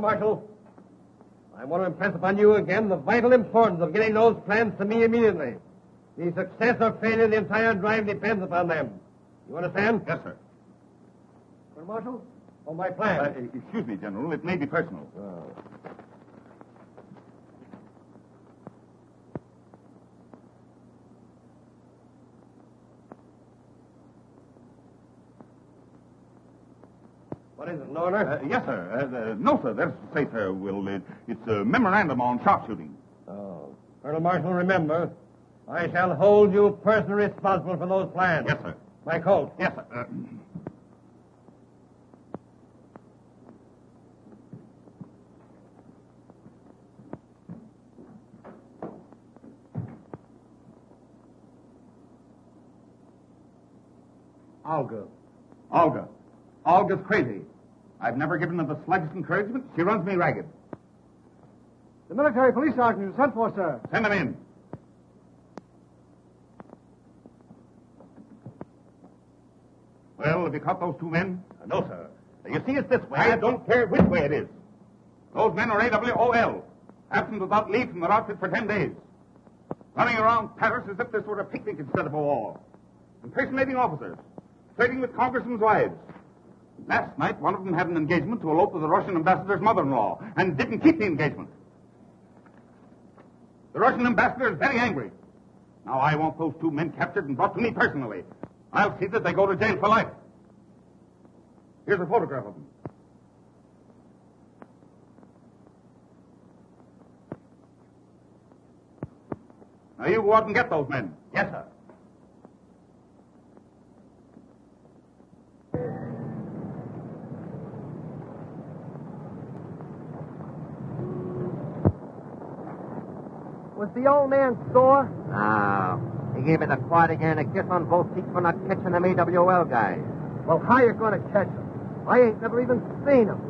Marshall, I want to impress upon you again the vital importance of getting those plans to me immediately. The success or failure of the entire drive depends upon them. You understand? Yes, sir. Colonel Marshall? on my plan. Uh, excuse me, General. It may be personal. Oh. What is it, an order? Uh, yes, sir. Uh, uh, no, sir. That's to say, sir, Will, it, it's a memorandum on sharpshooting. Oh. Colonel Marshall, remember, I shall hold you personally responsible for those plans. Yes, sir. My coat. Yes, sir. Uh, Olga. Olga. Olga's crazy. I've never given her the slightest encouragement. She runs me ragged. The military police sergeant is sent for, sir. Send him in. Well, have you caught those two men? Uh, no, sir. You see, it's this way. I don't care which way it is. Those men are AWOL, absent without leave from their outfit for ten days. Running around Paris as if this were a picnic instead of a war. Impersonating officers. Flirting with congressmen's wives. Last night, one of them had an engagement to elope with the Russian ambassador's mother-in-law and didn't keep the engagement. The Russian ambassador is very angry. Now I want those two men captured and brought to me personally. I'll see that they go to jail for life. Here's a photograph of them. Now you go out and get those men. Yes, sir. Was the old man sore? No. He gave me the Croix de Guerre a kiss on both cheeks for not catching them AWL guys. Well, how you going to catch them? I ain't never even seen him.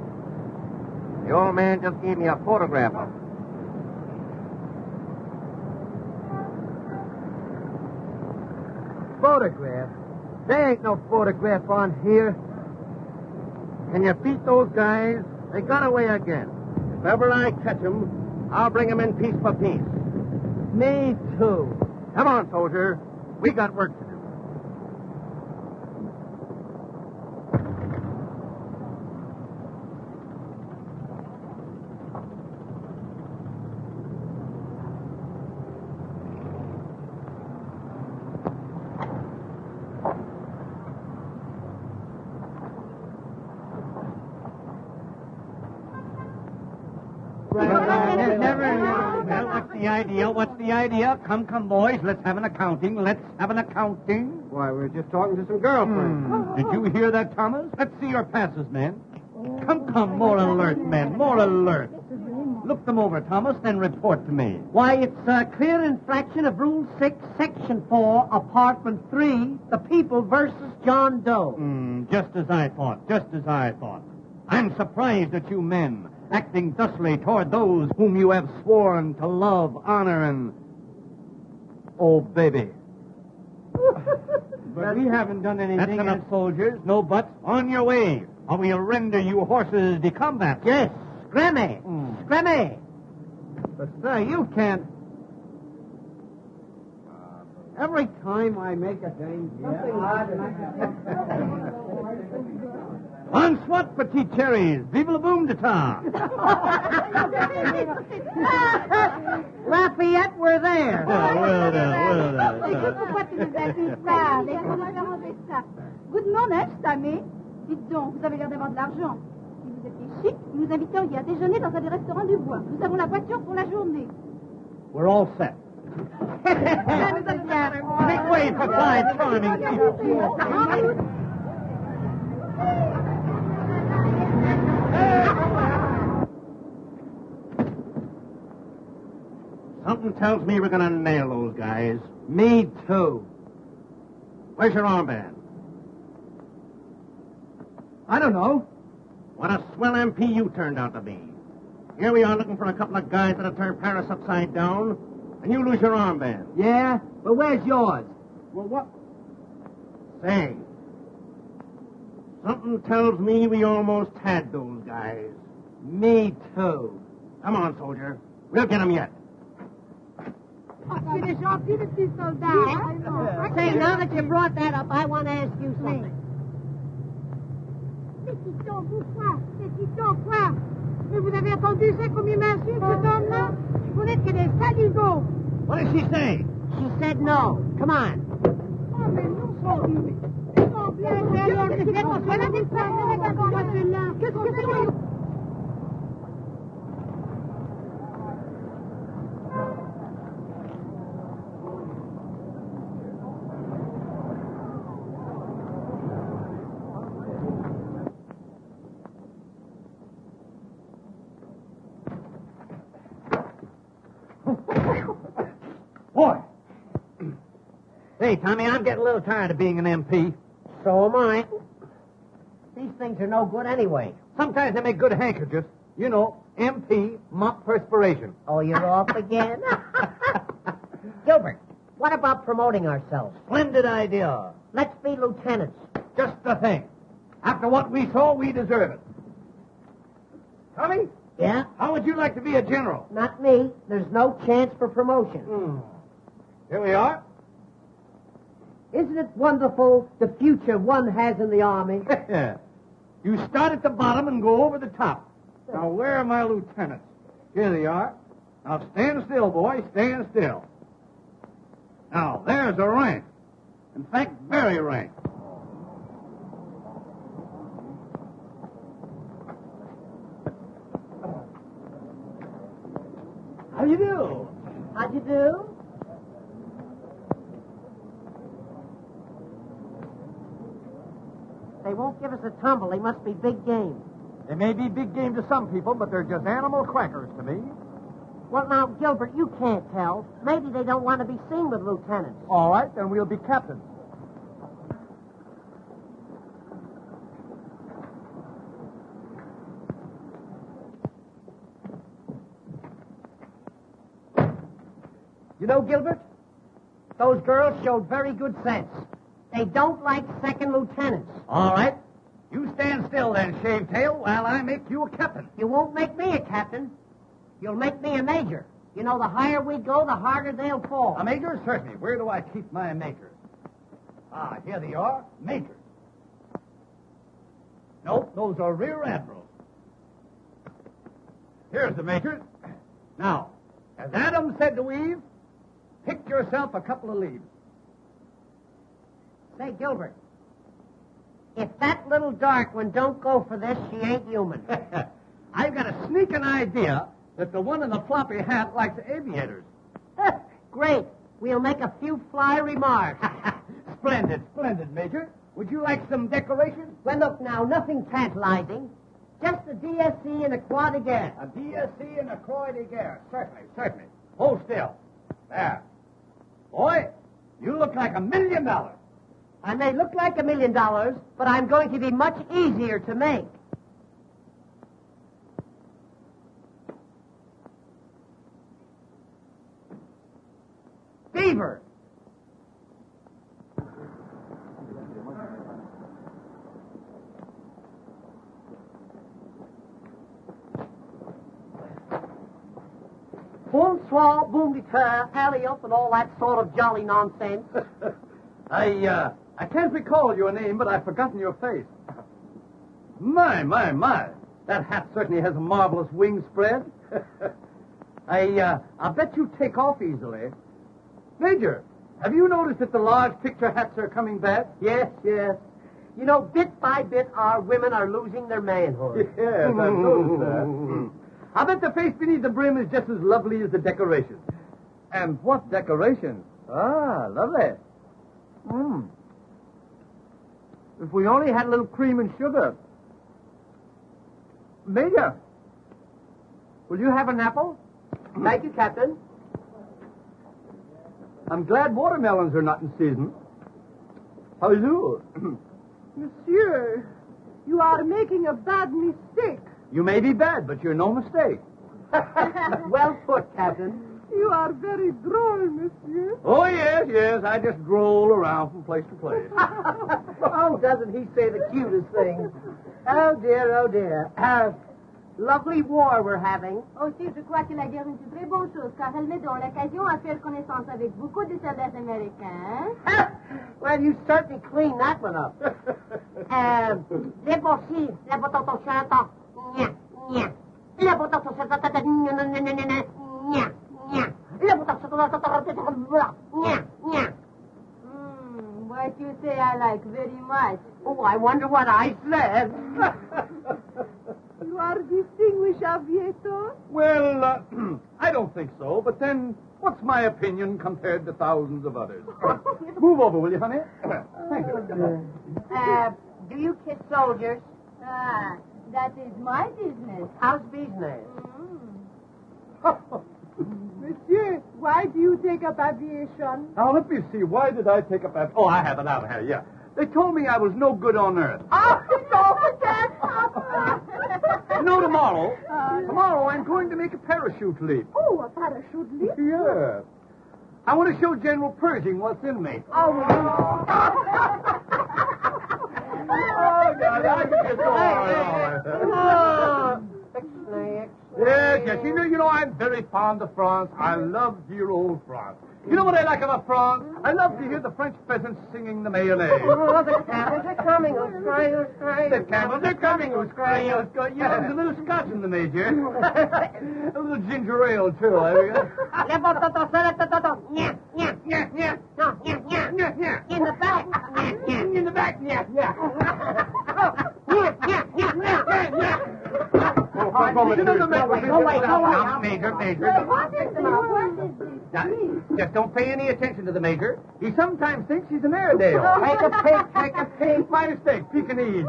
The old man just gave me a photograph of. Photograph? There ain't no photograph on here. Can you beat those guys? They got away again. If ever I catch 'em, I'll bring 'em in piece by piece. Me too. Come on, soldier. We got work to do. Well, what's the idea? What's the idea? Come, come, boys. Let's have an accounting. Let's have an accounting. Why, we're just talking to some girlfriends. Hmm. Did you hear that, Thomas? Let's see your passes, men. Come, come, more alert, men. More alert. Look them over, Thomas, then report to me. Why, it's a clear infraction of Rule 6, Section 4, Apartment 3, the people versus John Doe. Hmm, just as I thought. Just as I thought. I'm surprised at you men, acting thusly toward those whom you have sworn to love, honor, and. Oh, baby. But we haven't done anything. That's enough, soldiers. No buts. On your way, or we'll render you horses de combat. Yes, Scrammy. Hmm. Scrammy. But, sir, you can't. Every time I make a thing, On swat, petit cherries. Vive le boom de ta. Lafayette, we're there. Oh, well, well, well, que pourquoi tu nous as dit ça Laisse-moi ça. Good morning, Tammy. Dites donc, vous avez l'air d'avoir de l'argent. Si vous étiez chic, nous vous inviteriez à déjeuner dans un des restaurants du bois. Nous avons la voiture pour la journée. We're all set. Ça nous a bien. Make way for five charming people. Something tells me we're going to nail those guys. Me too. Where's your armband? I don't know. What a swell MP you turned out to be. Here we are looking for a couple of guys that have turned Paris upside down, and you lose your armband. Yeah, but where's yours? Well, what? Say, something tells me we almost had those guys. Me too. Come on, soldier. We'll get him yet. C'est des gentils, les petits soldats. Say, now that you brought that up, I want to ask you something. Petit ton, pourquoi Petit ton, quoi Mais vous avez entendu ça comme il m'insulte, cet homme-là Vous n'êtes que des saligots. What did she say? She said no. Come on. Oh, mais nous qu'est-ce que c'est qu'on soit là, des femmes, avec un là Qu'est-ce que c'est Hey, Tommy, I'm getting a little tired of being an MP. So am I. These things are no good anyway. Sometimes they make good handkerchiefs. You know, MP, mop perspiration. Oh, you're off again? Gilbert, what about promoting ourselves? Splendid idea. Let's be lieutenants. Just the thing. After what we saw, we deserve it. Tommy, Yeah? how would you like to be a general? Not me. There's no chance for promotion. Hmm. Here we are. Isn't it wonderful the future one has in the Army? you start at the bottom and go over the top. Now, where are my lieutenants? Here they are. Now, stand still, boy. Stand still. Now, there's a rank. In fact, very rank. How do you do? How'd you do? They won't give us a tumble. They must be big game. They may be big game to some people, but they're just animal crackers to me. Well, now, Gilbert, you can't tell. Maybe they don't want to be seen with lieutenants. All right, then we'll be captains. You know, Gilbert, those girls showed very good sense. They don't like second lieutenants. All right. You stand still then, Shavetail, while I make you a captain. You won't make me a captain. You'll make me a major. You know, the higher we go, the harder they'll fall. A major? Certainly. Where do I keep my majors? Ah, here they are. Majors. Nope, those are rear admirals. Here's the majors. Now, as Adam said to Eve, pick yourself a couple of leaves. Say, Gilbert, if that little dark one don't go for this, she ain't human. I've got a sneaking idea that the one in the floppy hat likes aviators. Great. We'll make a few fly remarks. splendid, splendid, Major. Would you like some decorations? well, look now, nothing tantalizing. Just a DSC and a Croix de Guerre. A DSC and a Croix de Guerre. Certainly, certainly. Hold still. There. Boy, you look like a million dollars. I may look like a million dollars, but I'm going to be much easier to make. Beaver. Bonsoir, boom de terre, alley up, and all that sort of jolly nonsense. I, uh, I can't recall your name, but I've forgotten your face. My, my, my. That hat certainly has a marvelous wing spread. I, uh, I bet you take off easily. Major, have you noticed that the large picture hats are coming back? Yes, yes. You know, bit by bit, our women are losing their manhood. Yes, I've noticed that. I bet the face beneath the brim is just as lovely as the decoration. And what decoration? Ah, lovely. Hmm. If we only had a little cream and sugar. Major, will you have an apple? Thank you, Captain. I'm glad watermelons are not in season. How do you? Monsieur, you are making a bad mistake. You may be bad, but you're no mistake. well put, Captain. You are very droll, monsieur. Oh, yes, yes. I just droll around from place to place. oh, doesn't he say the cutest things? Oh, dear, oh, dear. Uh, Lovely war we're having. Aussi, je crois que la guerre est une très bonne chose, car elle me donne l'occasion à faire connaissance avec beaucoup de soldats américains. well, you certainly cleaned that one up. euh, les bossis, la botante chantant. Nya, nya. La botante chantant. Nya, nya, nya, nya, nya, nya, nya. La botante chantant. Nya, nya. Hmm, what you say I like very much. Oh, I wonder what I said. You are distinguished aviator? Well, uh, I don't think so, but then what's my opinion compared to thousands of others? Move over, will you, honey? Thank you. Uh, do you kiss soldiers? Ah, that is my business. How's business? Monsieur, why do you take up aviation? Now, let me see. Why did I take up aviation? Oh, I have it out here, yeah. They told me I was no good on Earth. Oh, no, that's Papa. You know, tomorrow, uh, tomorrow I'm going to make a parachute leap. Oh, a parachute leap? Yeah. I want to show General Pershing what's in me. Oh, oh God, I can just go on. Yes, yes. You know, you know, I'm very fond of France. I love dear old France. You know what I like about France? I love to hear the French peasants singing the mayonnaise. Oh, the camels are coming. Oh, Who's crying? Who's crying? The camels are coming. Who's crying? Who's crying? Yeah, there's a little scotch in the major. a little ginger ale, too. There we go. In the back. In the back, yeah, yeah. Oh, The Major, Major. What is this? What is? Now, just don't pay any attention to the Major. He sometimes thinks he's an Airedale. Take a peek, take a peek. My mistake, Pekingese.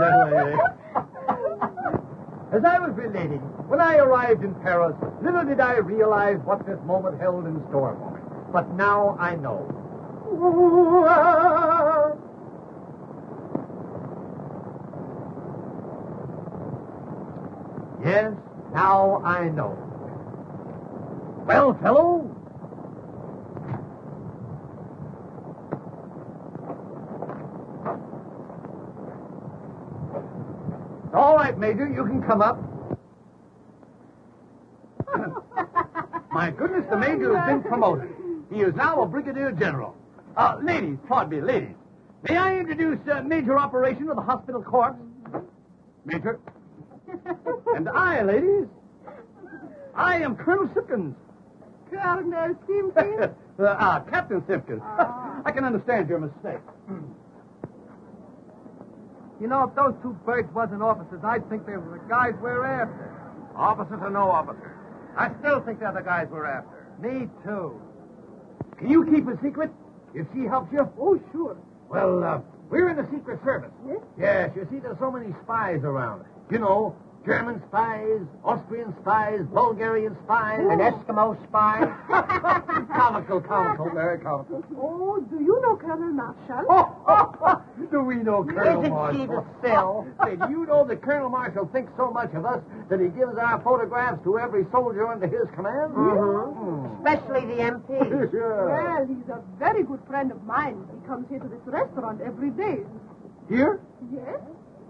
As I was relating, when I arrived in Paris, little did I realize what this moment held in store for me. But now I know. Ah. Yes, now I know. Well, fellow, All right, Major, you can come up. My goodness, the Major has been promoted. He is now a Brigadier General. Uh, ladies, pardon me, ladies. May I introduce uh, Major Operation of the Hospital Corps? Major. and I, ladies, I am Colonel Simpkins. Colonel Simpkins? uh, ah, Captain Simpkins. I can understand your mistake. You know, if those two birds wasn't officers, I'd think they were the guys we're after. Officers or no officers? I still think they're the guys we're after. Me too. Can you keep a secret if she helps you? Oh, sure. Well, uh, we're in the Secret Service. Yes? Yes, you see, there's so many spies around. You know, German spies, Austrian spies, Bulgarian spies. An Eskimo spy. comical, comical, very comical. Oh, do you know Colonel Marshall? Oh, do we know Colonel Marshall? Isn't she the? Say, do you know that Colonel Marshall thinks so much of us that he gives our photographs to every soldier under his command? Mm-hmm. Especially the MP. Yeah. Well, he's a very good friend of mine. He comes here to this restaurant every day. Here? Yes?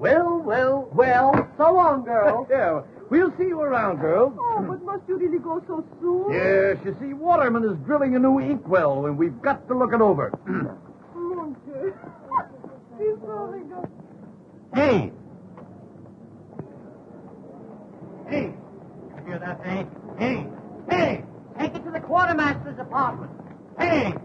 Well, well, Well, so long, girl. yeah. We'll see you around, girls. Oh, but must you really go so soon? Yes, you see, Waterman is drilling a new inkwell, and we've got to look it over. Mon Dieu. He's so good. hey! Hey! You hear that, hey? Hey! Hey! Take it to the quartermaster's apartment. Hey!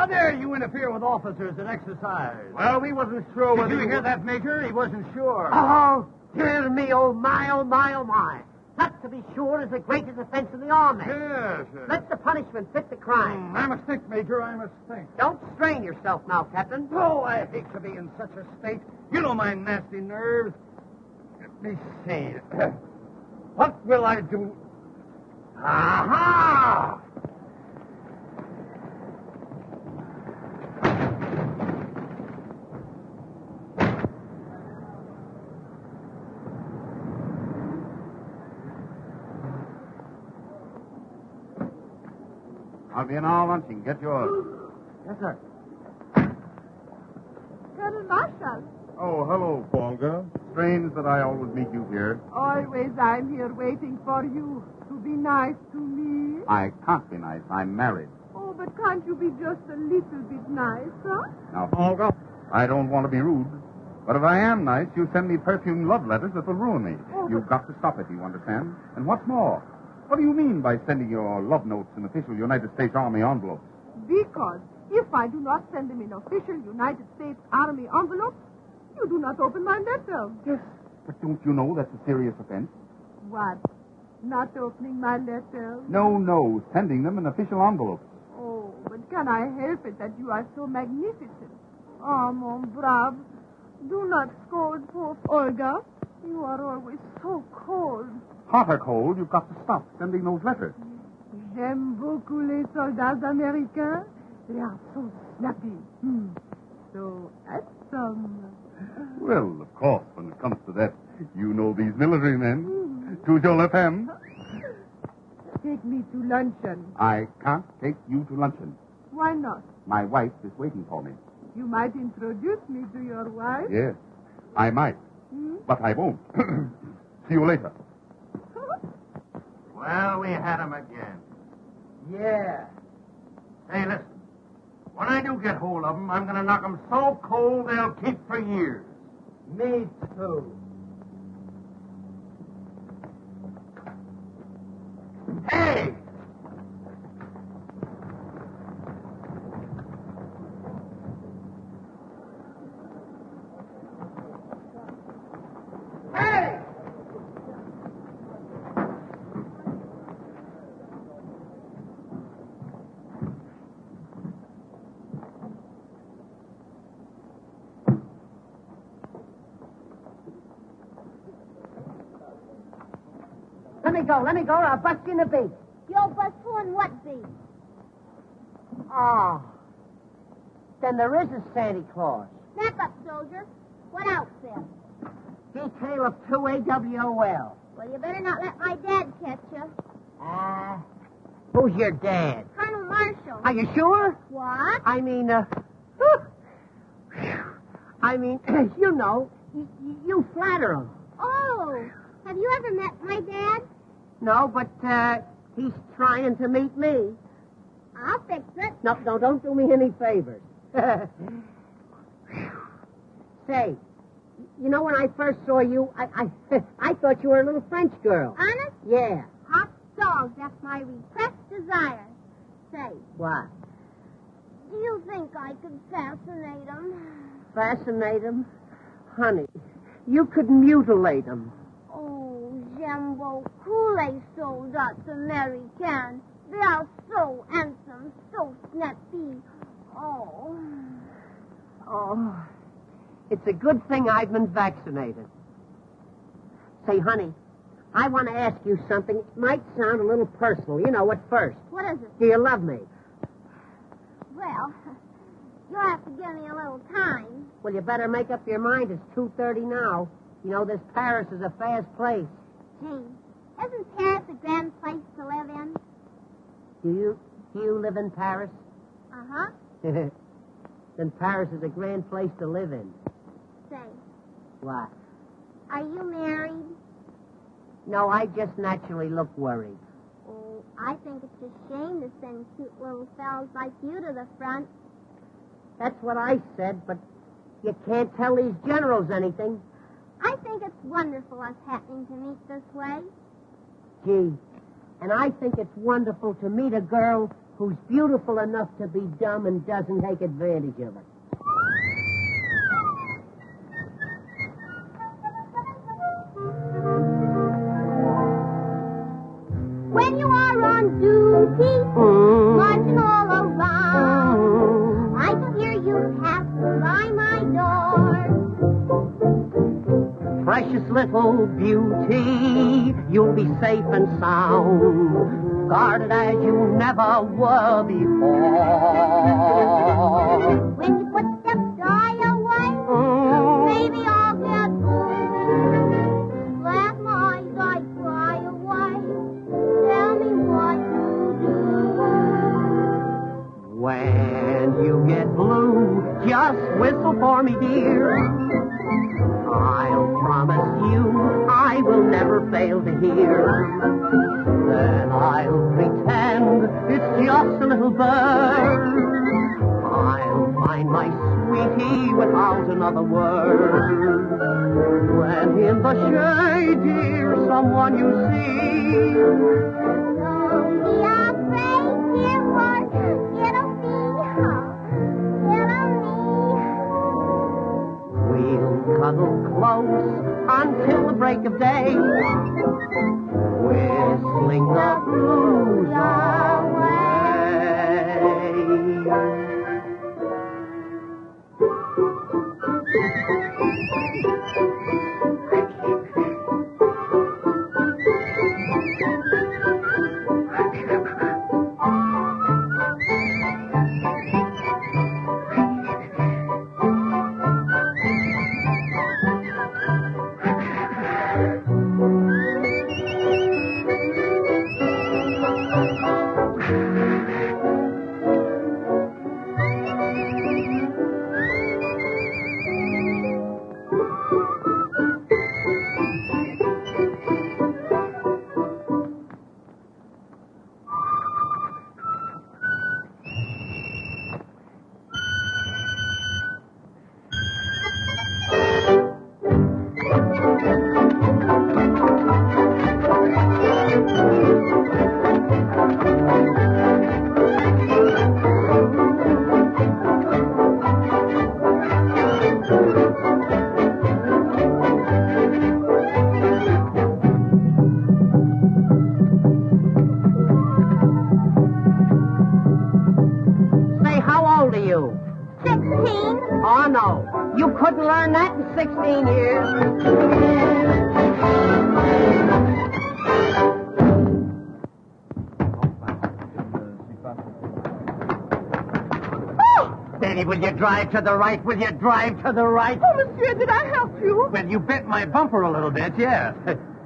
How dare you interfere with officers in exercise? Well, we wasn't sure Did whether you hear that, Major? He wasn't sure. Oh, dear me, oh my, oh my, oh my. That, to be sure, is the greatest offense in the army. Yes. Let the punishment fit the crime. Hmm, I must think, Major. I must think. Don't strain yourself now, Captain. Oh, I hate to be in such a state. You know my nasty nerves. Let me see. what will I do? Aha! Be in all lunching. Get yours. Yes, sir. Colonel Marshall, Oh, hello, Volga. Strange that I always meet you here. always I'm here waiting for you to be nice to me. I can't be nice. I'm married. Oh, but can't you be just a little bit nice, huh? Now, Volga, I don't want to be rude. But if I am nice, you send me perfumed love letters that will ruin me. Oh, You've got to stop it, you understand? And what's more, what do you mean by sending your love notes in official United States Army envelopes? Because if I do not send them in official United States Army envelopes, you do not open my letter. Yes. But don't you know that's a serious offense? What? Not opening my letter? No, no, sending them in official envelopes. Oh, but can I help it that you are so magnificent? Oh, mon brave, do not scold poor Olga. You are always so cold. Hot or cold, you've got to stop sending those letters. J'aime beaucoup les soldats américains. They are so snappy. Hmm. So handsome. Well, of course, when it comes to that, you know these military men. Your left hand. Take me to luncheon. I can't take you to luncheon. Why not? My wife is waiting for me. You might introduce me to your wife. Yes, I might, Hmm? but I won't. See you later. Well, we had him again. Yeah. Hey, listen. When I do get hold of them, I'm going to knock them so cold they'll keep for years. Me too. Hey! Hey! Go, let me go, or I'll bust you in the beak. Yo, bust who and what be? Oh. Then there is a Santa Claus. Snap up, soldier. What outfit? Detail of 2 AWOL. Well, you better not let my dad catch you. Ah. who's your dad? Colonel Marshall. Are you sure? What? I mean, uh. I mean, you know, you, you flatter him. Oh, have you ever met my dad? No, but, uh, he's trying to meet me. I'll fix it. No, no, don't do me any favors. Say, you know, when I first saw you, I, I, I thought you were a little French girl. Honest? Yeah. Hot dogs, that's my repressed desire. Say, What? do you think I could fascinate him? Fascinate him? Honey, you could mutilate him. Beaucoup les soldats américains. They are so handsome, so snappy. Oh. Oh, it's a good thing I've been vaccinated. Say, honey, I want to ask you something. It might sound a little personal. You know, at first. What is it? Do you love me? Well, you'll have to give me a little time. Well, you better make up your mind. It's 2.30 now. You know, this Paris is a fast place. Gee, isn't Paris a grand place to live in? Do you, do you live in Paris? Uh-huh. then Paris is a grand place to live in. Say, What? are you married? No, I just naturally look worried. Oh, I think it's a shame to send cute little fellows like you to the front. That's what I said, but you can't tell these generals anything. I think it's wonderful us happening to meet this way. Gee, and I think it's wonderful to meet a girl who's beautiful enough to be dumb and doesn't take advantage of it. When you are on duty, Mm. this little beauty, you'll be safe and sound, guarded as you never were before. When you put the dye away, mm. maybe I'll get old. Laugh my eyes, I cry away. Tell me what to do. When you get blue, just whistle for me, dear. I'll never fail to hear. Then I'll pretend it's just a little bird. I'll find my sweetie without another word. When in the shade, dear, someone you see. Oh, close until the break of day. Whistling the blues away. Drive to the right? Will you drive to the right? Oh, monsieur, did I help you? Well, you bent my bumper a little bit, yes.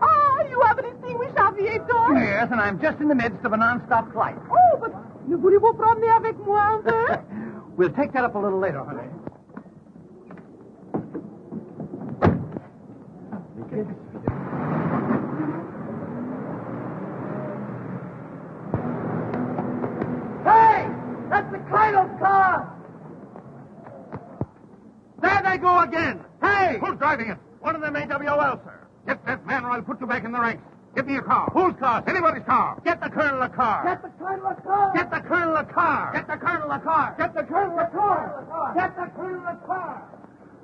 Ah, you haven't extinguished aviator? yes, and I'm just in the midst of a non-stop flight. Oh, but ne voulez-vous promener avec moi un peu? we'll take that up a little later, honey. Hey! That's the Kleidos car! There they go again. Hey! Who's driving it? One of them AWOL, sir. Get that man or I'll put you back in the ranks. Get me a car. Whose car? Anybody's car. Get the colonel a car. Get the Kleidos car! Get the colonel a car. Get the colonel a car. Get the colonel a car. Get the Colonel a car!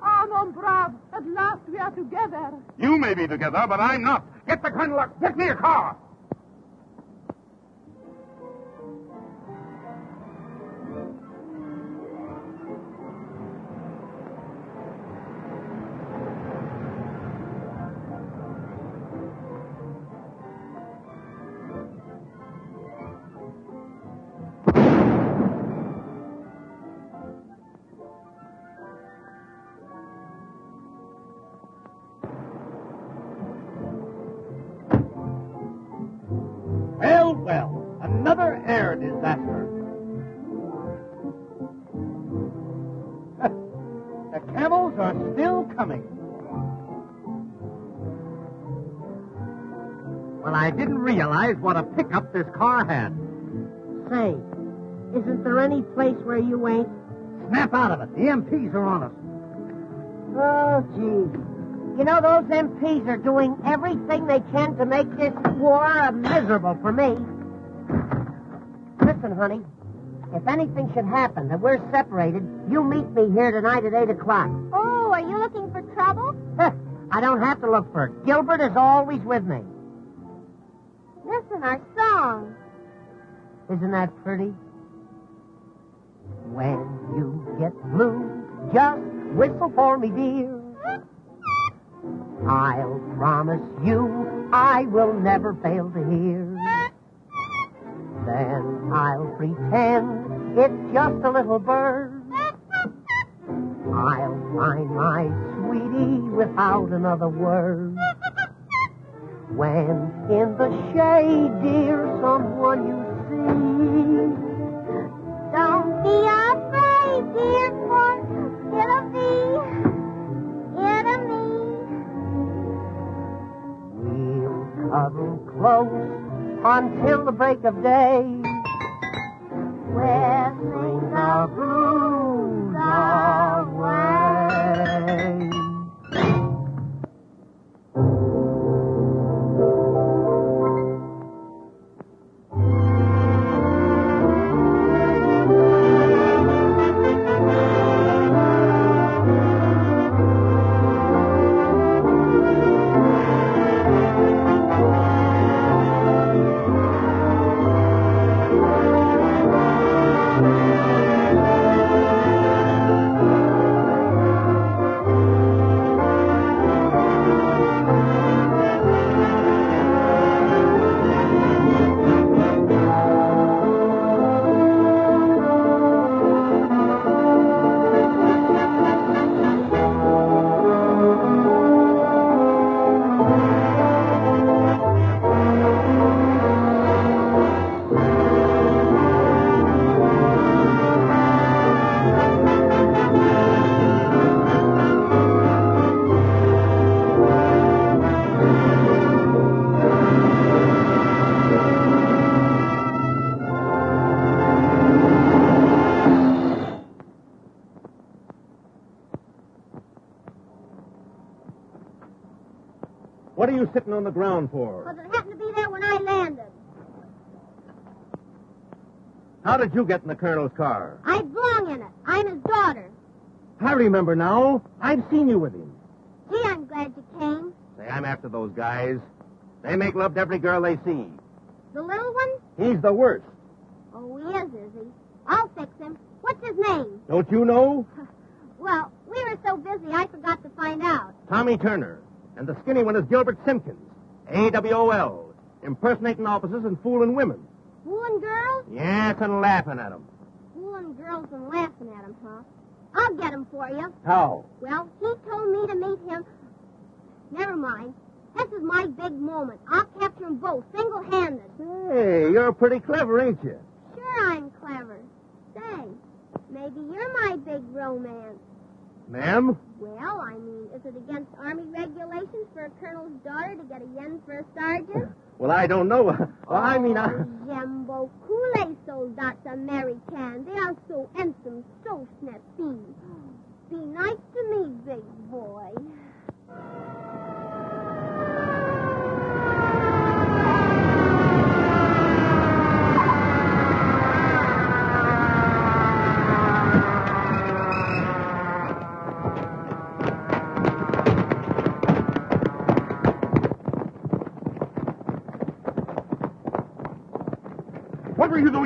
Ah, mon brave, at last we are together. You may be together, but I'm not. Get the colonel a... Get me a car. Didn't realize what a pickup this car had. Say, isn't there any place where you ain't? Snap out of it. The MPs are on us. Oh, gee. You know, those MPs are doing everything they can to make this war miserable for me. Listen, honey, if anything should happen that we're separated, you meet me here tonight at 8 o'clock. Oh, are you looking for trouble? I don't have to look for it. Gilbert is always with me. Listen, our song. Isn't that pretty? When you get blue, just whistle for me, dear. I'll promise you I will never fail to hear. Then I'll pretend it's just a little bird. I'll find my sweetie without another word. When in the shade, dear, someone you see. Don't be afraid, dear, for it'll be, it'll be. huddle close until the break of day. Whistling the blues away. You sitting on the ground for? Because it happened to be there when I landed. How did you get in the colonel's car? I belong in it. I'm his daughter. I remember now. I've seen you with him. Gee, I'm glad you came. Say, I'm after those guys. They make love to every girl they see. The little one? He's the worst. Oh, he is, is he? I'll fix him. What's his name? Don't you know? Well, we were so busy I forgot to find out. Tommy Turner. And the skinny one is Gilbert Simpkins. A-W-O-L. Impersonating officers and fooling women. Fooling girls? Yes, and laughing at them. Fooling girls and laughing at him, huh? I'll get him for you. How? Well, he told me to meet him. Never mind. This is my big moment. I'll capture them both, single-handed. Hey, you're pretty clever, ain't you? Sure, I'm clever. Say, maybe you're my big romance. Ma'am? Well, I mean, is it against Army regulations for a colonel's daughter to get a yen for a sergeant? Well, I don't know. Well, I mean, I... Oh, beaucoup les soldats américains. They are so handsome, so snappy. Be nice to me, big boy.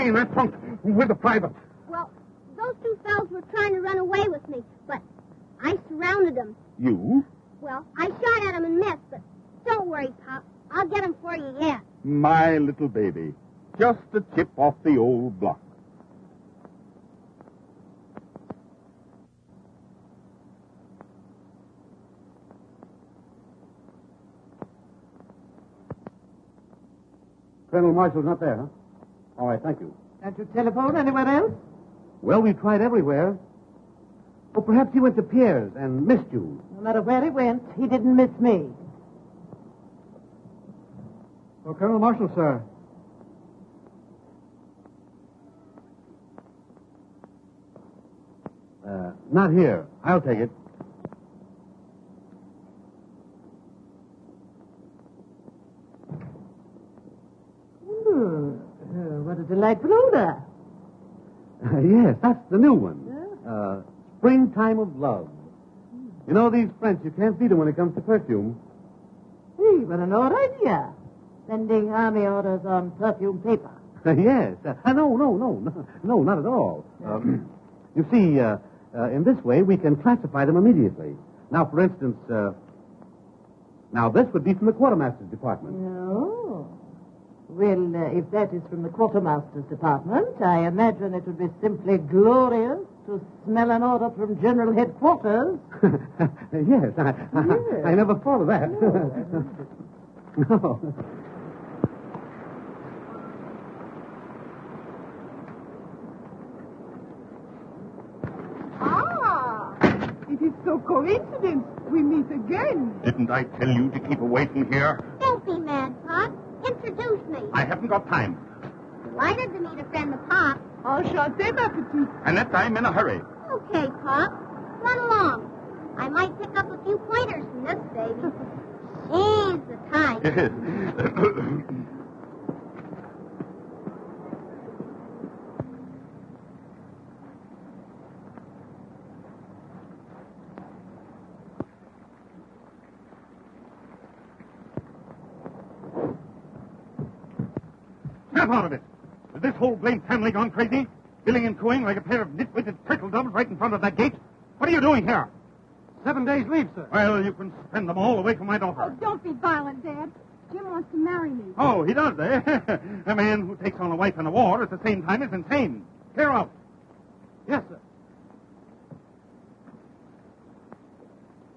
In that trunk with the private? Well, those two fellows were trying to run away with me, but I surrounded them. You? Well, I shot at them and missed, but don't worry, Pop. I'll get them for you yet. My little baby. Just a chip off the old block. Colonel Marshall's not there, huh? All right, thank you. Can't you telephone anywhere else? Well, we've tried everywhere. Oh, perhaps he went to Pierre's and missed you. No matter where he went, he didn't miss me. Oh, Colonel Marshall, sir. Uh, not here. I'll take it. Hmm. Uh, what a delightful odor. yes, that's the new one. Uh, Springtime of Love. You know, these French, you can't beat them when it comes to perfume. Gee, what an odd idea. Sending army orders on perfume paper. yes. Uh, no, no, no, no, no, not at all. Um, you see, uh, uh, in this way, we can classify them immediately. Now, for instance, uh, now this would be from the quartermaster's department. No. Well, uh, if that is from the quartermaster's department, I imagine it would be simply glorious to smell an order from general headquarters. yes, I, I, I never thought of that. no. Ah, it is so coincidence we meet again. Didn't I tell you to keep away from here? Don't be mad, Pop. Introduce me. I haven't got time. Delighted to meet a friend of Pop. Enchanté, ma petite. Annette, I'm in a hurry. Okay, Pop. Run along. I might pick up a few pointers from this baby. She's the type. Snap out of it. Is this whole blamed family gone crazy? Billing and cooing like a pair of nitwitted turtle doves right in front of that gate? What are you doing here? Seven days leave, sir. Well, you can spend them all away from my daughter. Oh, don't be violent, Dad. Jim wants to marry me. Oh, he does, eh? a man who takes on a wife in a war at the same time is insane. Clear out. Yes, sir.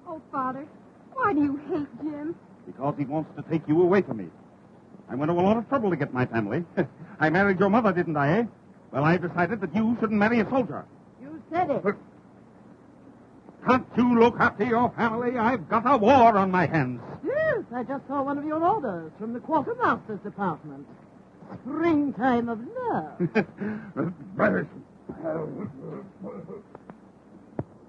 Oh, Father, why do you hate Jim? Because he wants to take you away from me. I went to a lot of trouble to get my family. I married your mother, didn't I, eh? Well, I've decided that you shouldn't marry a soldier. You said it. Can't you look after your family? I've got a war on my hands. Yes, I just saw one of your orders from the quartermaster's department. Springtime of love.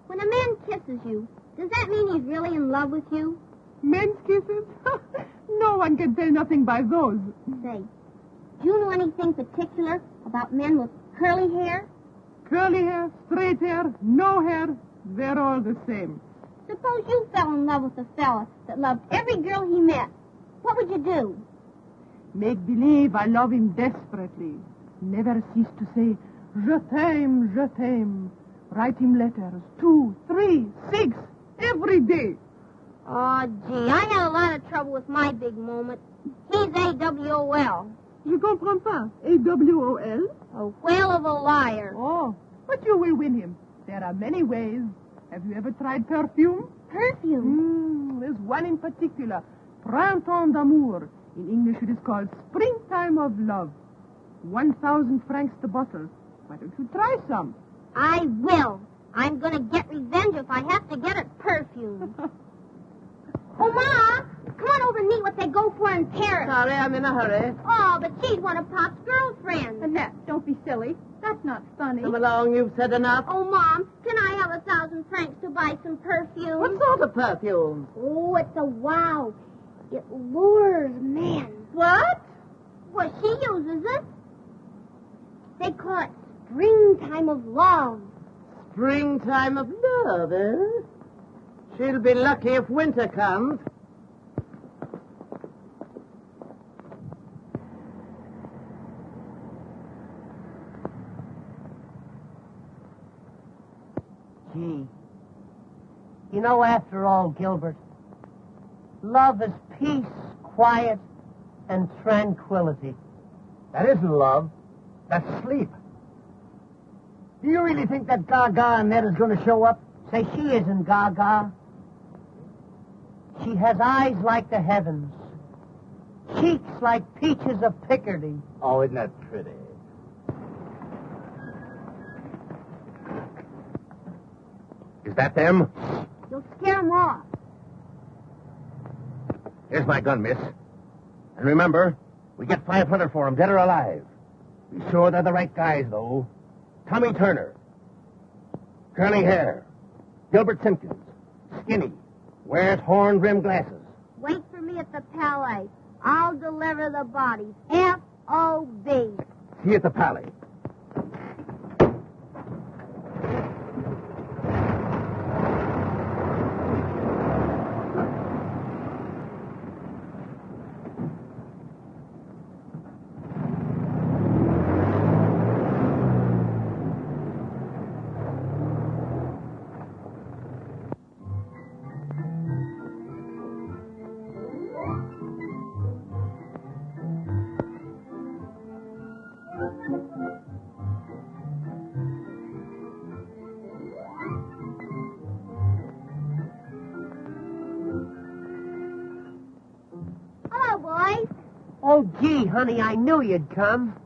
When a man kisses you, does that mean he's really in love with you? Men's kisses? no one can tell nothing by those. Say, do you know anything particular about men with curly hair? Curly hair, straight hair, no hair, they're all the same. Suppose you fell in love with a fella that loved every girl he met. What would you do? Make believe I love him desperately. Never cease to say, Je t'aime, je t'aime. Write him letters, two, three, six, every day. Oh, gee, I had a lot of trouble with my big moment. He's A-W-O-L. Je comprends pas. A-W-O-L? A whale of a liar. Oh, but you will win him. There are many ways. Have you ever tried perfume? Perfume? Mm, there's one in particular. Printemps d'amour. In English it is called Springtime of Love. One thousand francs the bottle. Why don't you try some? I will. I'm going to get revenge if I have to get it perfume. oh, Ma, come on over and meet what they go for in Paris. Sorry, I'm in a hurry. Oh, but she's one of Pop's girlfriends. Annette, don't be silly. That's not funny. Come along, you've said enough. Oh, Mom, can I have a thousand francs to buy some perfume? What sort of perfume? Oh, it's a wow. It lures men. What? Well, she uses it. They call it springtime of love. Springtime of love, eh? She'll be lucky if winter comes. Gee. You know, after all, Gilbert, love is peace, quiet, and tranquility. That isn't love. That's sleep. Do you really think that Gaga Annette is going to show up? Say she isn't Gaga. She has eyes like the heavens, cheeks like peaches of Picardy. Oh, isn't that pretty? Is that them? You'll scare 'em off. Here's my gun, miss. And remember, we get 500 for 'em, dead or alive. Be sure they're the right guys, though. Tommy Turner. Curly hair. Gilbert Simpkins. Skinny. Wears horn-rimmed glasses. Wait for me at the Palais. I'll deliver the bodies. F-O-B. See you at the Palais. Honey, I knew you'd come.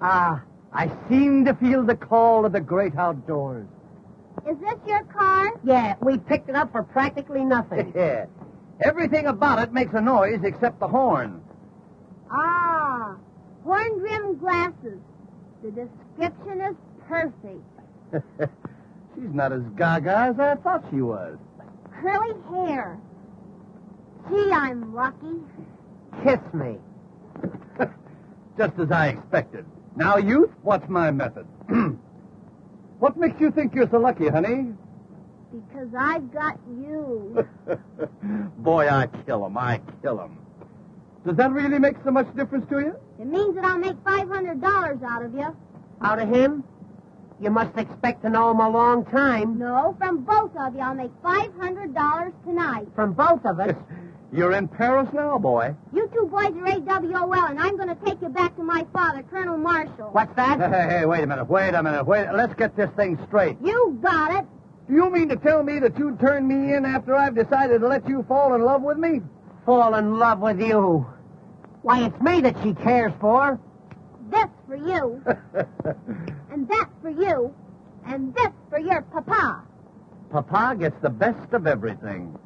Ah, I seem to feel the call of the great outdoors. Is this your car? Yeah, we picked it up for practically nothing. yeah. Everything about it makes a noise except the horn. Ah, horn rimmed glasses. The description is perfect. She's not as gaga as I thought she was. Curly hair. Gee, I'm lucky. Kiss me. Just as I expected. Now, youth, what's my method? what makes you think you're so lucky, honey? Because I've got you. Boy, I kill him. I kill him. Does that really make so much difference to you? It means that I'll make $500 out of you. Out of him? You must expect to know him a long time. No, from both of you, I'll make $500 tonight. From both of us. You're in Paris now, boy. You two boys are AWOL, and I'm going to take you back to my father, Colonel Marshall. What's that? Hey, hey, hey, wait a minute. Wait a minute. Wait. Let's get this thing straight. You got it. Do you mean to tell me that you'd turn me in after I've decided to let you fall in love with me? Fall in love with you. Why, it's me that she cares for. This for you, and that for you, and this for your papa. Papa gets the best of everything.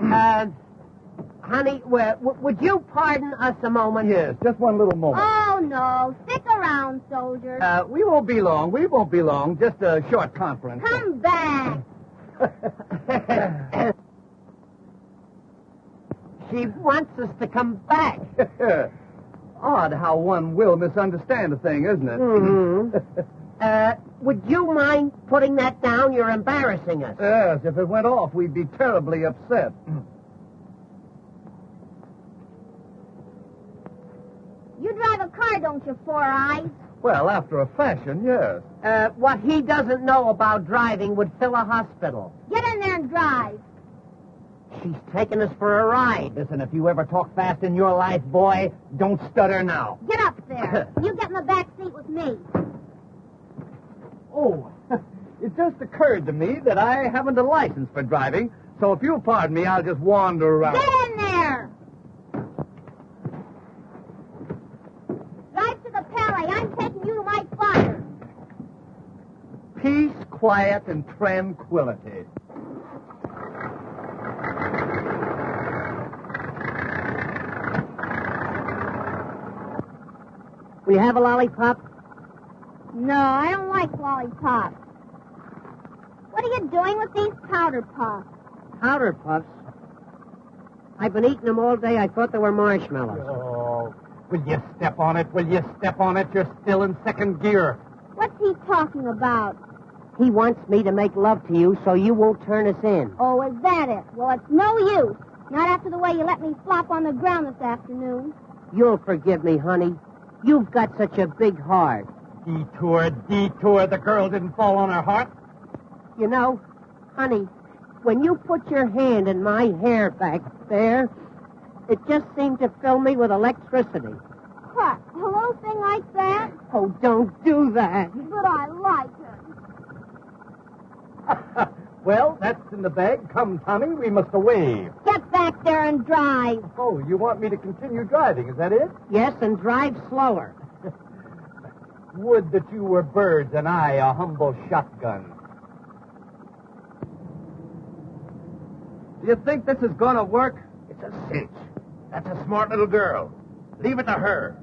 Uh, honey, w- would you pardon us a moment? Yes, just one little moment. Oh, no. Stick around, soldiers. Uh, we won't be long. We won't be long. Just a short conference. Come back. She wants us to come back. Odd how one will misunderstand a thing, isn't it? hmm uh, would you mind putting that down? You're embarrassing us. yes, if it went off, we'd be terribly upset. You drive a car, don't you, Four Eyes? Well, after a fashion, yes. Uh, what he doesn't know about driving would fill a hospital. Get in there and drive. She's taking us for a ride. Listen, if you ever talk fast in your life, boy, don't stutter now. Get up there. you get in the back seat with me. Oh, it just occurred to me that I haven't a license for driving, so if you'll pardon me, I'll just wander around. Get in there. Drive to the Palais. I'm taking you to my father. Peace, quiet, and tranquility. Will you have a lollipop? No, I don't like lollipops. What are you doing with these powder puffs? Powder puffs. I've been eating them all day. I thought they were marshmallows. Oh, will you step on it? Will you step on it? You're still in second gear. What's he talking about? He wants me to make love to you so you won't turn us in. Oh, is that it? Well, it's no use. Not after the way you let me flop on the ground this afternoon. You'll forgive me, honey. You've got such a big heart. Detour, detour. The girl didn't fall on her heart. You know, honey, when you put your hand in my hair back there, it just seemed to fill me with electricity. What? A little thing like that? Oh, don't do that. But I like it. well, that's in the bag. Come, Tommy, we must away. Get back there and drive. Oh, you want me to continue driving, is that it? Yes, and drive slower. Would that you were birds and I a humble shotgun. Do you think this is going to work? It's a cinch. That's a smart little girl. Leave it to her.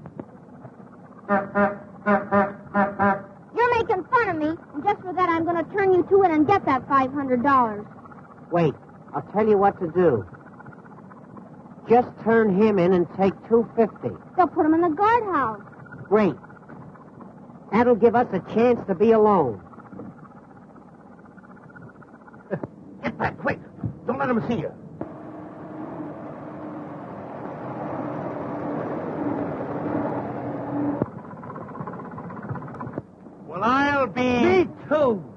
You're making fun of me, and just for that, I'm going to turn you to it and get that $500. Wait, I'll tell you what to do. Just turn him in and take 250. They'll put him in the guardhouse. Great. That'll give us a chance to be alone. Get back quick. Don't let them see you. Well, I'll be. Me too.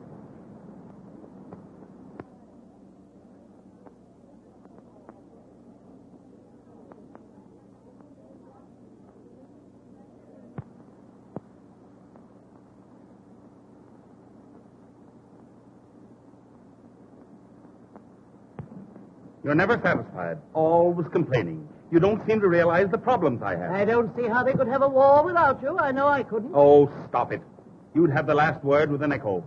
You're never satisfied, always complaining. You don't seem to realize the problems I have. I don't see how they could have a war without you. I know I couldn't. Oh, stop it. You'd have the last word with an echo.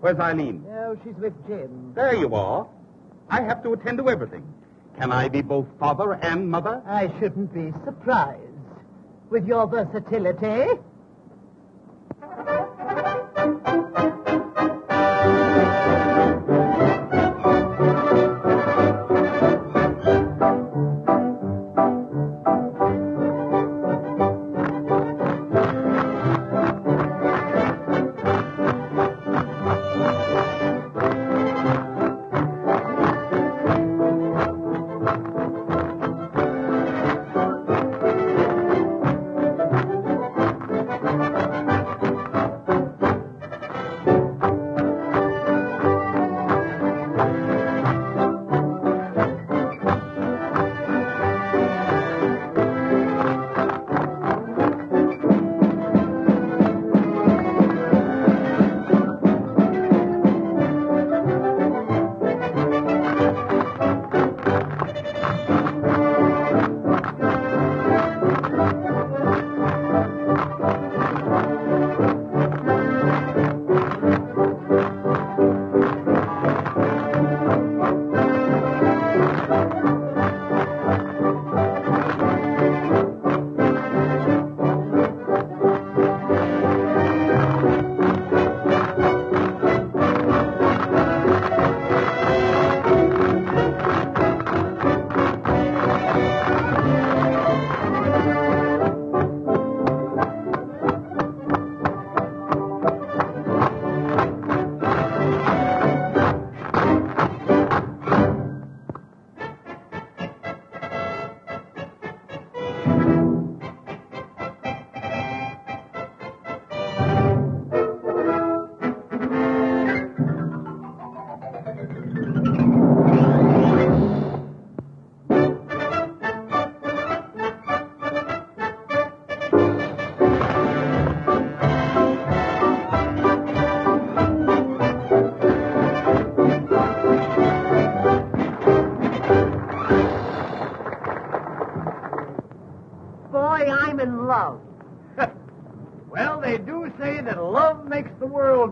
Where's Eileen? Oh, she's with Jim. There you are. I have to attend to everything. Can I be both father and mother? I shouldn't be surprised. With your versatility.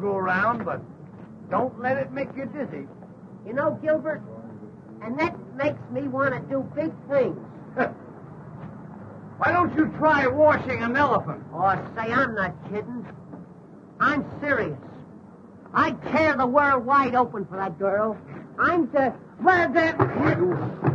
Go around, but don't let it make you dizzy. You know, Gilbert, and that makes me want to do big things. Why don't you try washing an elephant? Oh, say, I'm not kidding. I'm serious. I'd tear the world wide open for that girl. I'm the... Well, the... Hey,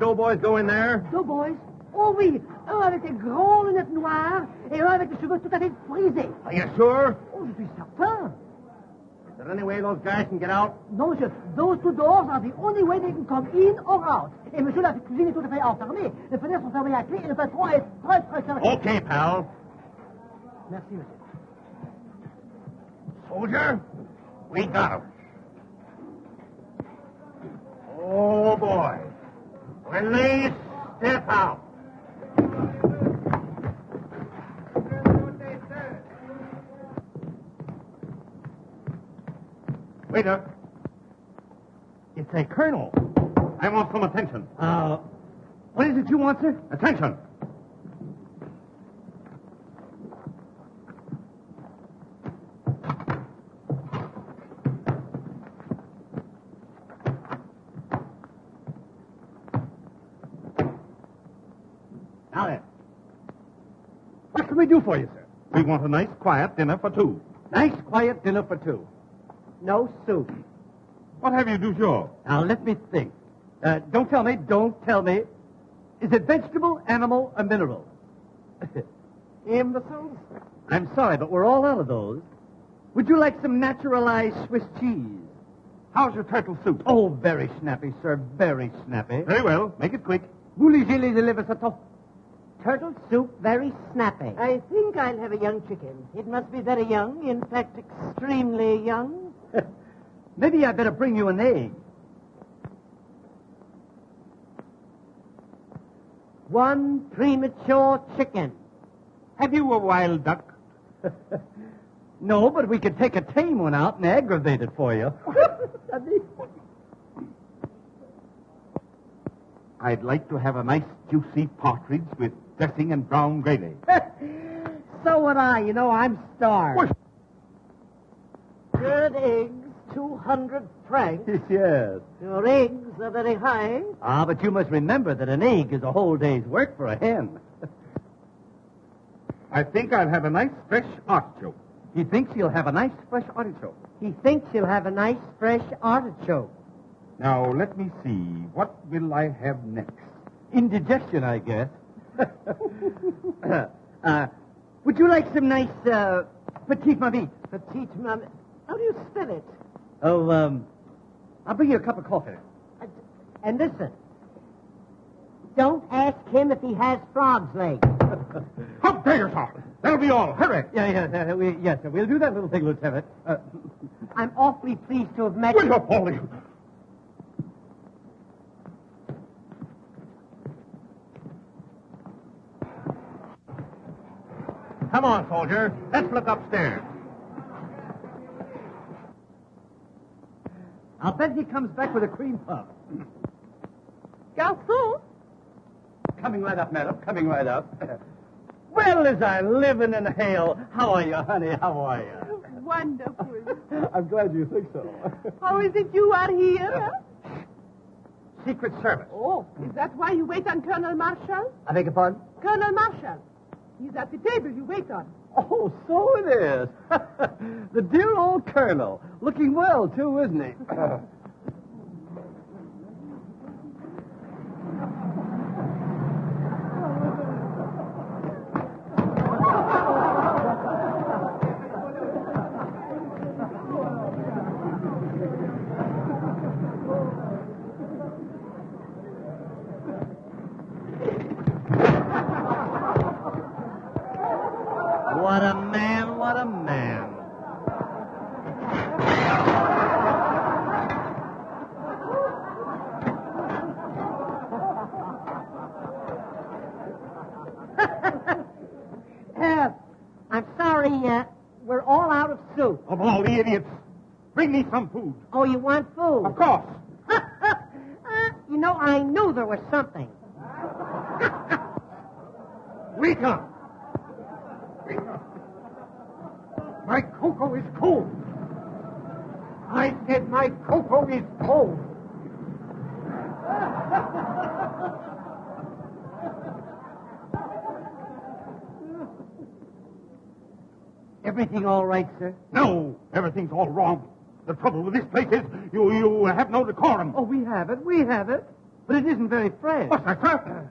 doughboys go in there? Deux boys. Oh oui, un avec des grandes lunettes noires et un avec des cheveux tout à fait frisés. Are you sure? Oh, je suis certain. Is there any way those guys can get out? Non, monsieur, those two doors are the only way they can come in or out. Et monsieur, la cuisine est tout à fait enfermée. Les fenêtres sont fermées à clé et le patron est très, très sérieux. Okay, pal. Merci, monsieur. Soldier, we got him. Oh, boy. When they step out. Waiter. It's a colonel. I want some attention. Uh, what is it you want, sir? Attention. Now then. What can we do for you, sir? We want a nice, quiet dinner for two. Nice, quiet dinner for two. No soup. What have you du jour? Now, let me think. Uh, don't tell me, don't tell me. Is it vegetable, animal, or mineral? Imbeciles? I'm sorry, but we're all out of those. Would you like some naturalized Swiss cheese? How's your turtle soup? Oh, very snappy, sir, very snappy. Very well. Make it quick. Voulez-vous les? Turtle soup, very snappy. I think I'll have a young chicken. It must be very young, in fact, extremely young. Maybe I'd better bring you an egg. One premature chicken. Have you a wild duck? no, but we could take a tame one out and aggravate it for you. I'd like to have a nice juicy partridge with dressing and brown gravy. so would I. You know, I'm starved. Good eggs, 200 francs. yes. Your eggs are very high. Ah, but you must remember that an egg is a whole day's work for a hen. I think I'll have a nice fresh artichoke. He thinks he'll have a nice fresh artichoke. He thinks he'll have a nice fresh artichoke. Now, let me see. What will I have next? Indigestion, I guess. uh, would you like some nice uh, petite marmite? Petite mam... How do you spell it? Oh, um, I'll bring you a cup of coffee. Uh, And listen, don't ask him if he has frog's legs. How dare you, sir? That'll be all. Hurry. Yeah, yeah, we, yes. We'll do that little thing, Lieutenant. Uh, I'm awfully pleased to have met Wait you. up, all Come on, soldier. Let's look upstairs. I'll bet he comes back with a cream puff. Garçon? Coming right up, madam. Coming right up. well, as I live in hell. How are you, honey? How are you? Wonderful. I'm glad you think so. How is it you are here? Secret Service. Oh, is that why you wait on Colonel Marshall? I beg your pardon? Colonel Marshall. He's at the table you wait on. Oh, so it is. the dear old colonel. Looking well, too, isn't he? what a man, what a man. Uh, I'm sorry, uh, we're all out of soup. Idiots. Bring me some food. Oh, you want food? Of course. Uh, you know, I knew there was something. Rita! Rita! My cocoa is cold. I said my cocoa is cold. Everything all right, sir? No, everything's all wrong. The trouble with this place is you you have no decorum. Oh, we have it. We have it. But it isn't very fresh. What's that, sir?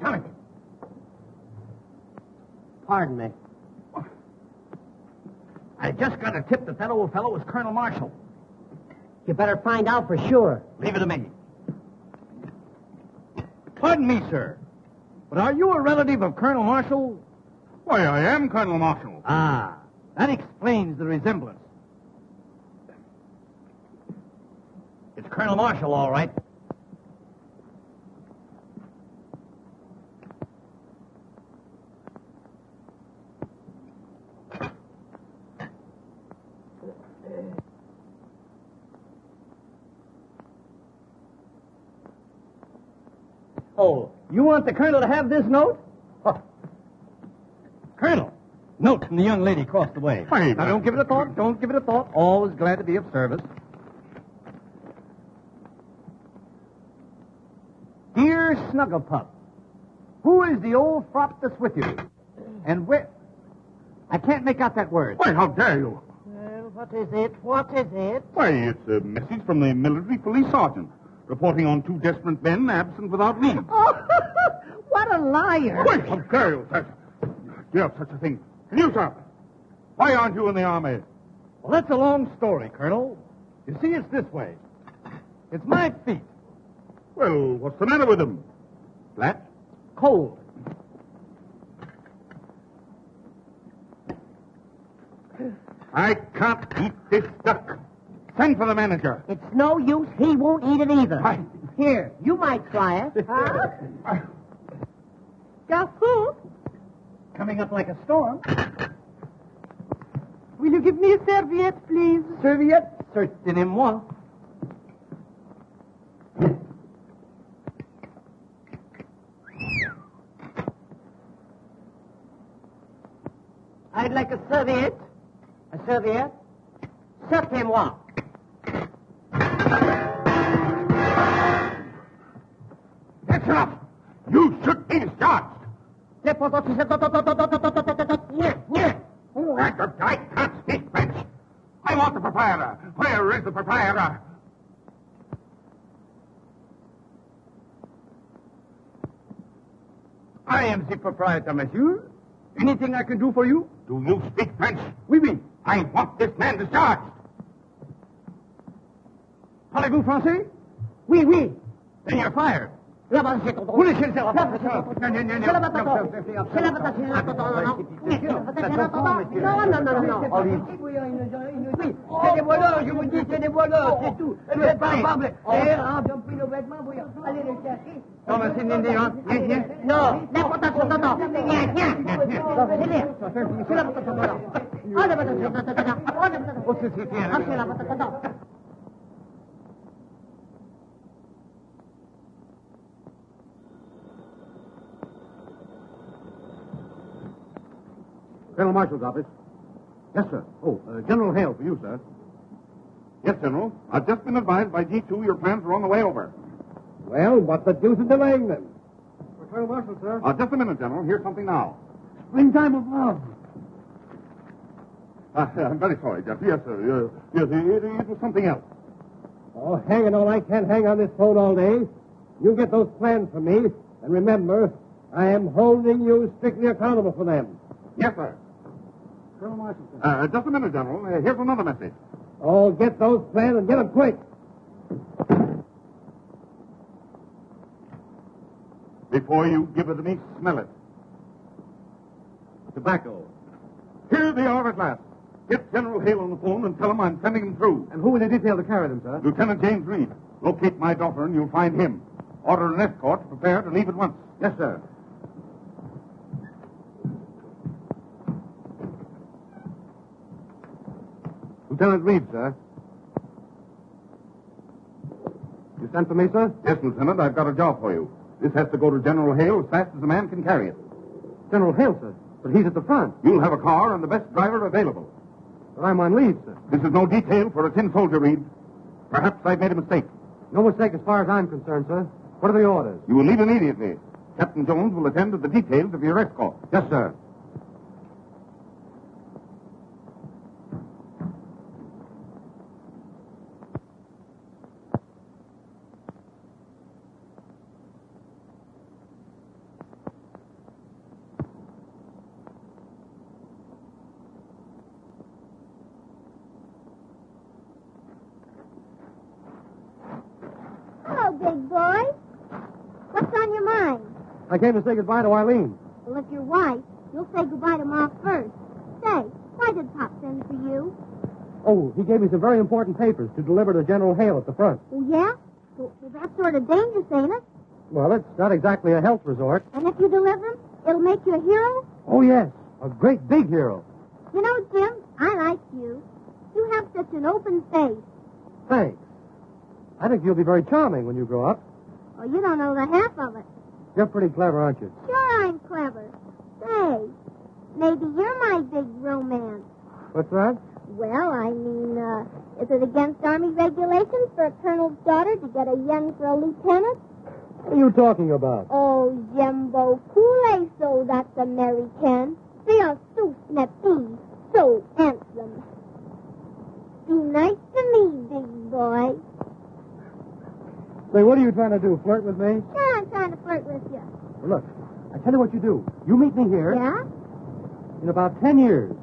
Tommy, Pardon me. I just got a tip that that old fellow was Colonel Marshall. You better find out for sure. Leave it to me. Pardon me, sir. But are you a relative of Colonel Marshall? why, I am Colonel Marshall. Ah, that explains the resemblance. It's Colonel Marshall, all right. Oh, you want the colonel to have this note? Huh. Colonel, note from the young lady across the way. Fine. now, don't give it a thought. Don't give it a thought. Always glad to be of service. Dear Snugglepup, who is the old fop that's with you? And where... I can't make out that word. Why, how dare you? Well, what is it? What is it? Why, it's a message from the military police sergeant reporting on two desperate men absent without leave. Oh, what a liar. Why, how dare you, sir? You have such a thing. And you, sir? Why aren't you in the army? Well, that's a long story, Colonel. You see, it's this way. It's my feet. Well, what's the matter with them? Flat? Cold. I can't eat this duck. Send for the manager. It's no use. He won't eat it either. Why? Here, you might try it. Huh? Garçon, Coming up like a storm. will you give me a serviette, please? Serviette? Certainement. I'd like a serviette. A serviette? Certainement. That's enough. You should be discharged. Yeah, yeah. I, I can't speak French. I want the proprietor. Where is the proprietor? I am the proprietor, monsieur. Anything I can do for you? Do you speak French? Oui, oui. I want this man discharged. Parlez-vous français? Oui, oui. Then you're fired. Là-bas, c'est ton Vous laissez le faire. Non, non, non. Non, non, non, C'est la non. patate. Non, c'est- c'est- C'est la patate, c'est la patate, non, non. C'est sûr. C'est Ça la se patate. comprend, monsieur. Non, non, non, non, non. Olive. Oui, c'est des voleurs, je vous dis, c'est des voleurs, c'est tout. Vous êtes pas capables. Eh, hein, ils ont pris nos vêtements, vous allez les chercher. Non, mais c'est une idée, hein. Viens, viens. Non, la patate, c'est ton nom. Viens, viens. Non, c'est bien. C'est la patate, c'est ton nom. Ah, la patate, c'est ton nom. Ah, la patate. Oh, c'est c'est bien. Ah, c'est la patate, c'est ton nom. Colonel Marshall's office. Yes, sir. Oh, uh, General Hale for you, sir. Yes, General. I've just been advised by G2 your plans are on the way over. Well, what the deuce is delaying them? For Colonel Marshall, sir. Uh, just a minute, General. Here's something now. Springtime of love. Uh, I'm very sorry, Jeff. Yes, sir. Yes, it, it was something else. Oh, hang it all. I can't hang on this phone all day. You get those plans for me, and remember, I am holding you strictly accountable for them. Yes, sir. Colonel Washington. Uh, just a minute, General. Uh, here's another message. Oh, get those plans and get them quick. Before you give it to me, smell it. Tobacco. Here they are at last. Get General Hale on the phone and tell him I'm sending him through. And who will you detail to carry them, sir? Lieutenant James Reed. Locate my daughter and you'll find him. Order an escort to prepare to leave at once. Yes, sir. Lieutenant Reed, sir. You sent for me, sir? Yes, Lieutenant, I've got a job for you. This has to go to General Hale as fast as a man can carry it. General Hale, sir. But he's at the front. You'll have a car and the best driver available. But I'm on leave, sir. This is no detail for a tin soldier, Reed. Perhaps I've made a mistake. No mistake as far as I'm concerned, sir. What are the orders? You will leave immediately. Captain Jones will attend to the details of your escort. Yes, sir. Hello, big boy. What's on your mind? I came to say goodbye to Eileen. Well, if you're white, you'll say goodbye to Ma first. Say, why did Pop send for you? Oh, he gave me some very important papers to deliver to General Hale at the front. Oh, yeah? Well, well, that's sort of dangerous, ain't it? Well, it's not exactly a health resort. And if you deliver them, it'll make you a hero? Oh, yes. A great big hero. You know, Jim, I like you. You have such an open face. Thanks. I think you'll be very charming when you grow up. Oh, you don't know the half of it. You're pretty clever, aren't you? Sure, I'm clever. Say, maybe you're my big romance. What's that? Well, I mean, uh, is it against Army regulations for a colonel's daughter to get a yen for a lieutenant? What are you talking about? Oh, Jimbo, cool so that's American. They are so snappy, so handsome. Be nice to me, big boy. Say, what are you trying to do? Flirt with me? Sure, I'm trying to flirt with you. Well, look, I tell you what you do. You meet me here Yeah? in about ten years.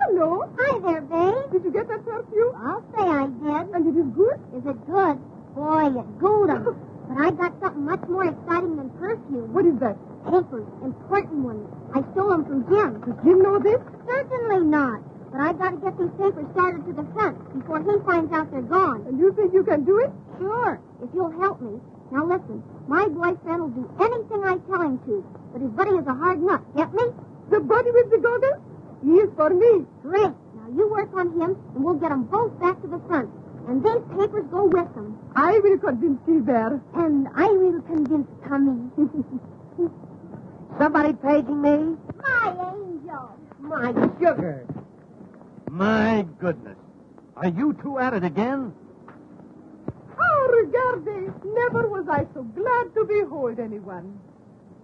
Hello. Hi there, babe. Did you get that perfume? I'll say I did. And it is good? Is it good? Boy, you gooed 'em. But I got something much more exciting than perfume. What is that? Papers, important ones. I stole them from Jim. Does Jim know this? Certainly not. But I've got to get these papers started to the front before he finds out they're gone. And you think you can do it? Sure, if you'll help me. Now listen, my boyfriend will do anything I tell him to, but his buddy is a hard nut. Get me? The buddy with the goggles? He is for me. Great. Now you work on him, and we'll get them both back to the front. And these papers go with them. I will convince Gilbert. And I will convince Tommy. Somebody paging me? my angel. My sugar. My goodness. Are you two at it again? Oh, regarde. Never was I so glad to behold anyone.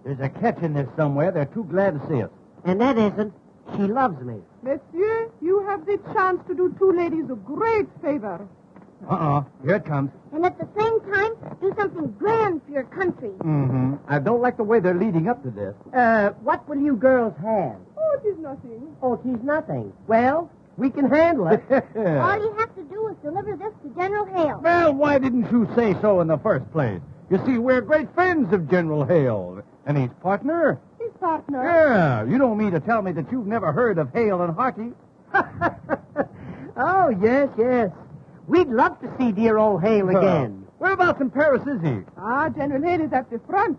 There's a catch in this somewhere. They're too glad to see us. And that isn't. She loves me. Monsieur, you have the chance to do two ladies a great favor. Uh-uh. Here it comes. And at the same time, do something grand for your country. Mm-hmm. I don't like the way they're leading up to this. Uh, what will you girls have? Oh, it is nothing. Oh, she's nothing. Well, we can handle it. All you have to do is deliver this to General Hale. well, why didn't you say so in the first place? You see, we're great friends of General Hale. And his partner? His partner. Yeah. You don't mean to tell me that you've never heard of Hale and Harty? oh, yes, yes. We'd love to see dear old Hale again. Whereabouts in Paris is he? Ah, General Hale is at the front.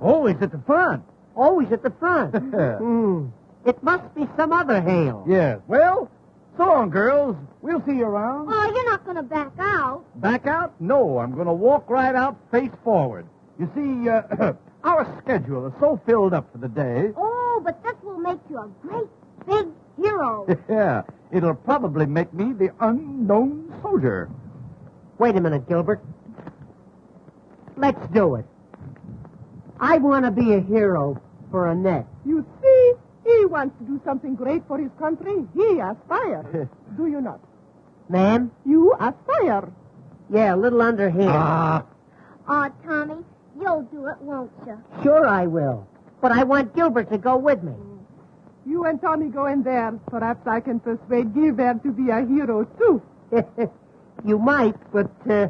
Always at the front. Always at the front. Hmm. It must be some other Hale. yes. Well, so long, girls. We'll see you around. Oh, you're not going to back out. Back out? No, I'm going to walk right out face forward. You see, uh, our schedule is so filled up for the day. Oh, but this will make you a great big hero. yeah, it'll probably make me the unknown soldier. Wait a minute, Gilbert. Let's do it. I want to be a hero for Annette. You see, he wants to do something great for his country. He aspires. do you not? Ma'am? You aspire. Yeah, a little underhand. Ah, Aw, Tommy, you'll do it, won't you? Sure I will. But I want Gilbert to go with me. You and Tommy go in there. Perhaps I can persuade Gilbert to be a hero, too. you might, but uh,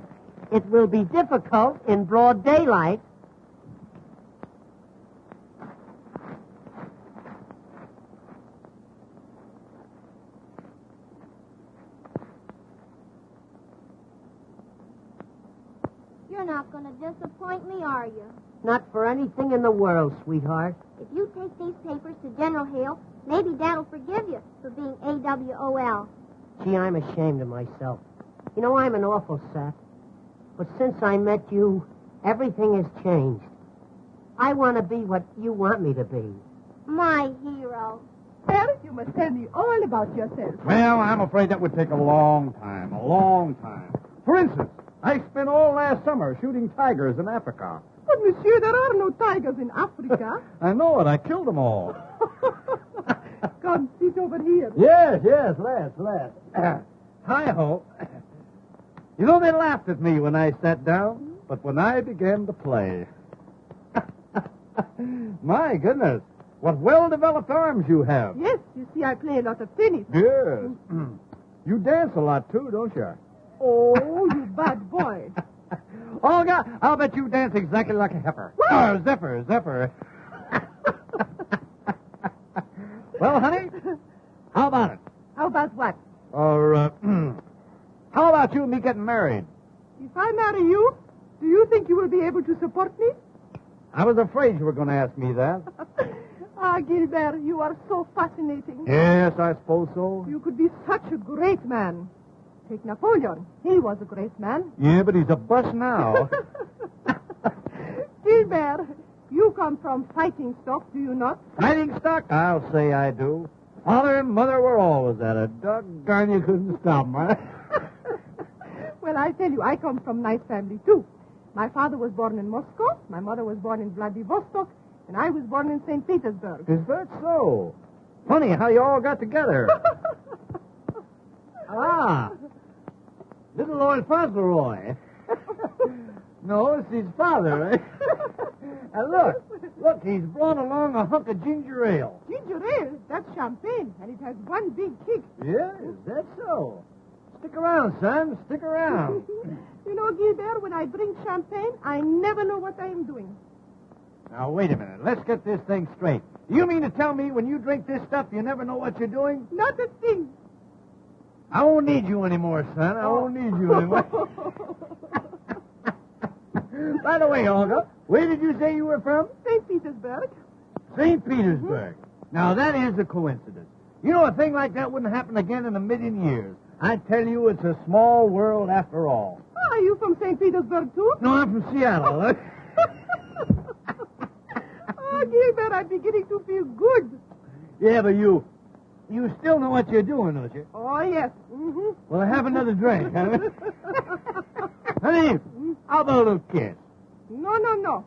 it will be difficult in broad daylight. You're not going to disappoint me, are you? Not for anything in the world, sweetheart. If you take these papers to General Hale, maybe Dad'll forgive you for being AWOL. Gee, I'm ashamed of myself. You know, I'm an awful sap. But since I met you, everything has changed. I want to be what you want me to be. My hero. Well, you must tell me all about yourself. well, I'm afraid that would take a long time, a long time. For instance, I spent all last summer shooting tigers in Africa. But, oh, monsieur, there are no tigers in Africa. I know it. I killed them all. Come, sit over here. Yes, yes, let's, let's. Hi ho. You know, they laughed at me when I sat down, but when I began to play. My goodness, what well developed arms you have. Yes, you see, I play a lot of tennis. Yes. you dance a lot too, don't you? Oh, you bad boy. Olga, I'll bet you dance exactly like a heifer. Uh, zephyr, zephyr. well, honey, how about it? How about what? Or, uh, how about you and me getting married? If I marry you, do you think you will be able to support me? I was afraid you were going to ask me that. ah, Gilbert, you are so fascinating. Yes, I suppose so. You could be such a great man. Take Napoleon. He was a great man. Yeah, but he's a bust now. Gilbert, you come from fighting stock, do you not? Fighting stock? I'll say I do. Father and mother were always at it. Doggone, you couldn't stop 'em, huh? Well, I tell you, I come from nice family, too. My father was born in Moscow, my mother was born in Vladivostok, and I was born in St. Petersburg. Is that so? Funny how you all got together. ah, little Lord Fauntleroy. no, it's his father, eh? and look, Look, he's brought along a hunk of ginger ale. Ginger ale, that's champagne, and it has one big kick. Yeah, is that so? Stick around, son. Stick around. you know, Gilbert, when I drink champagne, I never know what I am doing. now, wait a minute. Let's get this thing straight. You mean to tell me when you drink this stuff, you never know what you're doing? Not a thing. I won't need you anymore, son. I won't need you anymore. By the way, Olga, where did you say you were from? St. Petersburg. St. Mm-hmm. Petersburg. Now, that is a coincidence. You know, a thing like that wouldn't happen again in a million years. I tell you, it's a small world after all. Ah, are you from St. Petersburg, too? No, I'm from Seattle. oh, Gilbert, I'm beginning to feel good. yeah, but you, you still know what you're doing, don't you? Oh, yes. Mm-hmm. Well, have another drink, huh? Honey, how about a little kiss? No, no, no.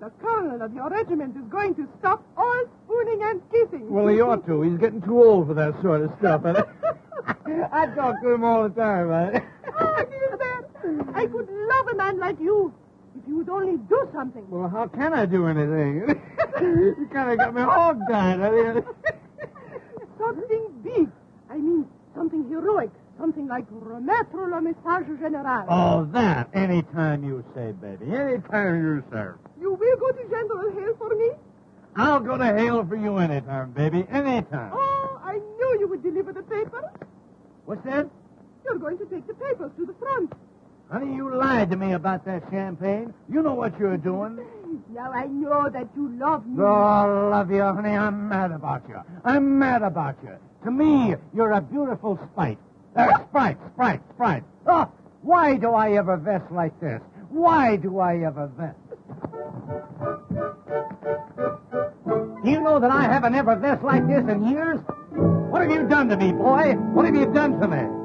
The colonel of your regiment is going to stop all spooning and kissing. Well, he ought to. He's getting too old for that sort of stuff. I talk to him all the time, man. oh, Gilbert, I could love a man like you if you would only do something. Well, how can I do anything? you kind of got me hog-tied. I mean, Something big. I mean, something heroic. Something like remettre le message général. oh, that. Anytime you say, baby. Anytime you say. You will go to General Hale for me? I'll go to hell for you anytime, baby. Anytime. Oh, I knew you would deliver the papers. What's that? You're going to take the papers to the front. Honey, you lied to me about that champagne. You know what you're doing. Now I know that you love me. Oh, I love you, honey. I'm mad about you. I'm mad about you. To me, you're a beautiful spite. Uh, sprite, sprite, sprite. Oh, why do I ever vest like this? Why do I ever vest? Do you know that I haven't ever vest like this in years? What have you done to me, boy? What have you done to me?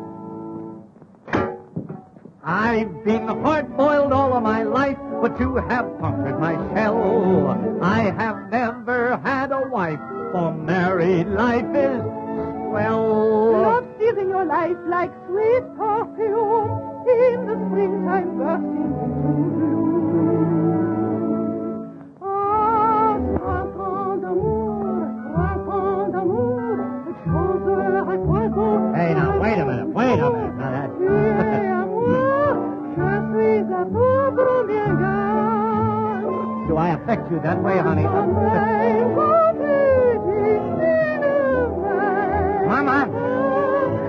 I've been hard-boiled all of my life, but you have punctured my shell. I have never had a wife, for married life is swell. Love steals in your life like sweet perfume in the springtime bursting into bloom. Affect you that way, honey? Mama!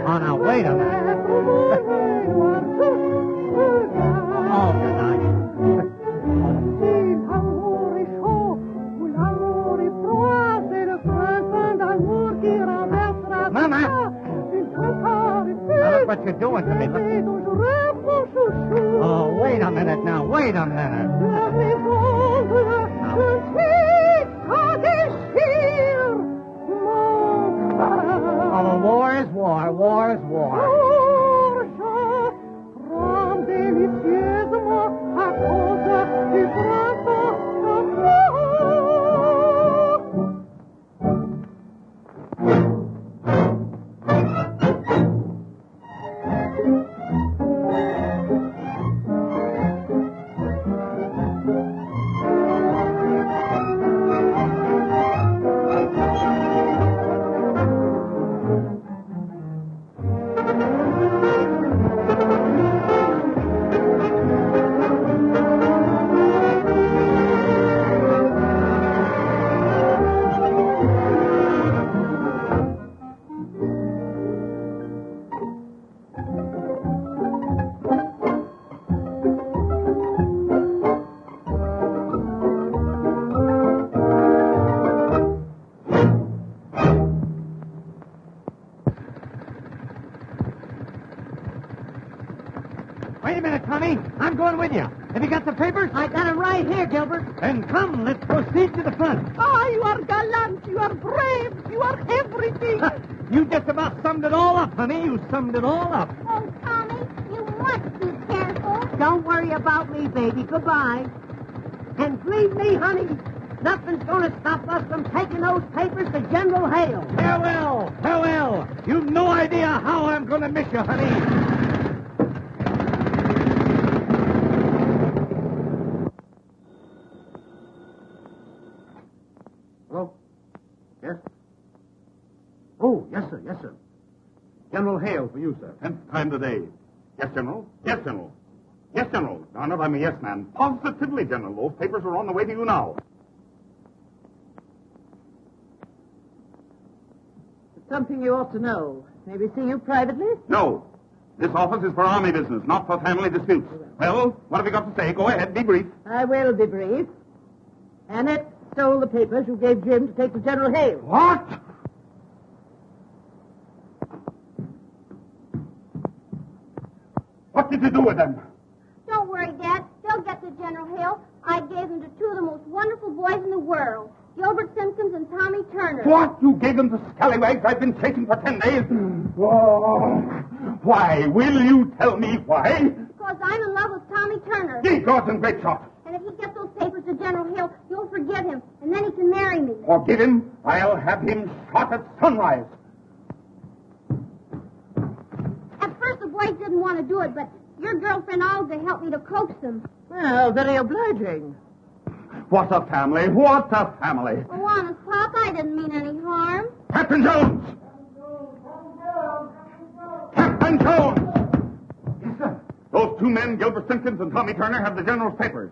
Oh, now, wait a minute. Oh, good night. L'amour est chaud, ou l'amour est froid, c'est le printemps d'amour qui renversera Mama! Now, look what you're doing to me. Look. dangereuse, mon chouchou. Oh, wait a minute now, wait a minute. I got 'em right here, Gilbert. Then come, let's proceed to the front. Ah, you are gallant, you are brave, you are everything. You just about summed it all up, honey. You summed it all up. Oh, Tommy, you must be careful. Don't worry about me, baby. Goodbye. And believe me, honey, nothing's going to stop us from taking those papers to General Hale. Farewell, farewell. You've no idea how I'm going to miss you, honey. Oh, General Hale for you, sir. Tenth time today. Yes, General. Yes, General. Yes, General. Darn it, I'm a yes man. Positively, General. Those papers are on the way to you now. Something you ought to know. Maybe see you privately? No. This office is for army business, not for family disputes. Well, what have you got to say? Go ahead, be brief. I will be brief. Annette stole the papers you gave Jim to take to General Hale. What? What did you do with them? Don't worry, Dad. They'll get to General Hill. I gave them to two of the most wonderful boys in the world, Gilbert Simpkins and Tommy Turner. What? You gave them the scallywags I've been chasing for ten days? Oh, why? Will you tell me why? Because I'm in love with Tommy Turner. Gods and great shot. And if he gets those papers to General Hill, you'll forgive him, and then he can marry me. Forgive him? I'll have him shot at sunrise. At first, the boys didn't want to do it, but your girlfriend Olga helped me to coax them. Well, very obliging. What a family! What a family! Oh, honest, Pop, I didn't mean any harm. Captain Jones! Captain Jones! Yes, sir. Those two men, Gilbert Simpkins and Tommy Turner, have the general's papers.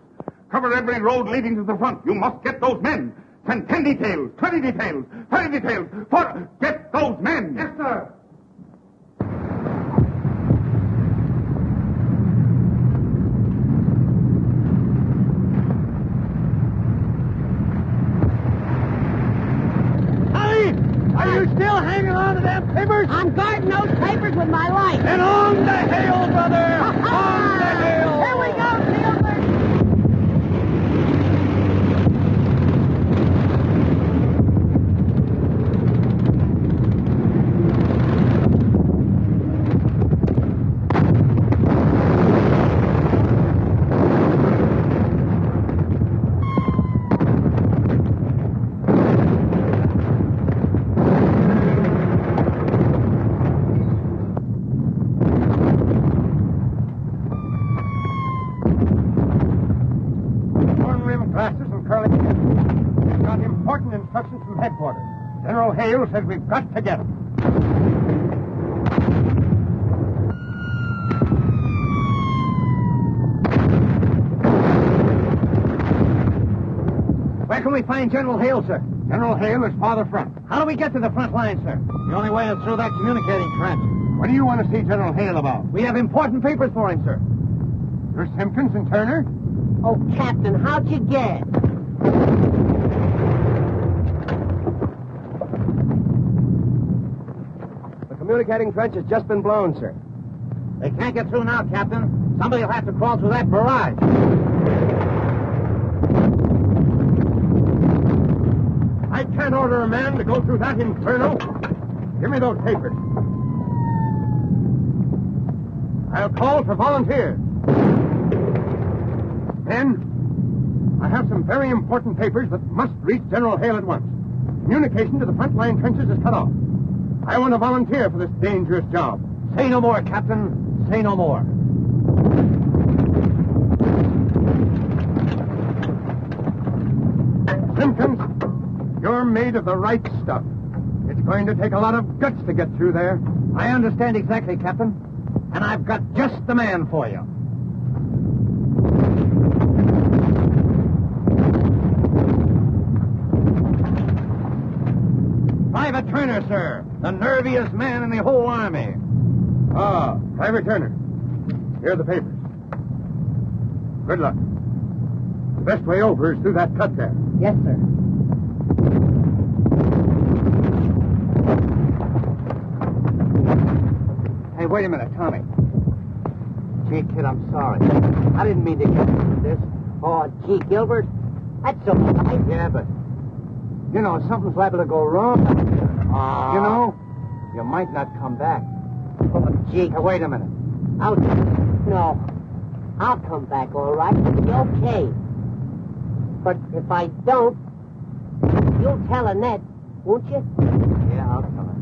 Cover every road leading to the front. You must get those men. Send ten details, twenty details, thirty details. For get those men. Yes, sir. Tommy, are you still hanging on to them papers? I'm guarding those papers with my life. And on the hill, brother! on the hill! Here we go, Gilbert. Horn rim glasses and curly hair. We've got important instructions from headquarters. General Hale says we've got to get him. Where can we find General Hale, sir? General Hale is farther front. How do we get to the front line, sir? The only way is through that communicating trench. What do you want to see General Hale about? We have important papers for him, sir. You're Simpkins and Turner? Oh, Captain, how'd you get? The communicating trench has just been blown, sir. They can't get through now, Captain. Somebody will have to crawl through that barrage. I can't order a man to go through that inferno. Give me those papers. I'll call for volunteers. Men, I have some very important papers that must reach General Hale at once. Communication to the front line trenches is cut off. I want to volunteer for this dangerous job. Say no more, Captain. Say no more. You're made of the right stuff. It's going to take a lot of guts to get through there. I understand exactly, Captain. And I've got just the man for you. Private Turner, sir. The nerviest man in the whole army. Ah, Private Turner. Here are the papers. Good luck. The best way over is through that cut there. Yes, sir. Wait a minute, Tommy. Gee, kid, I'm sorry. I didn't mean to get into this. Oh, gee, Gilbert, that's so nice. Yeah, but you know something's liable to go wrong. Ah. You know, you might not come back. Oh, gee, wait a minute. I'll... No. I'll come back, all right. It'll be okay. But if I don't, you'll tell Annette, won't you? Yeah, I'll tell her.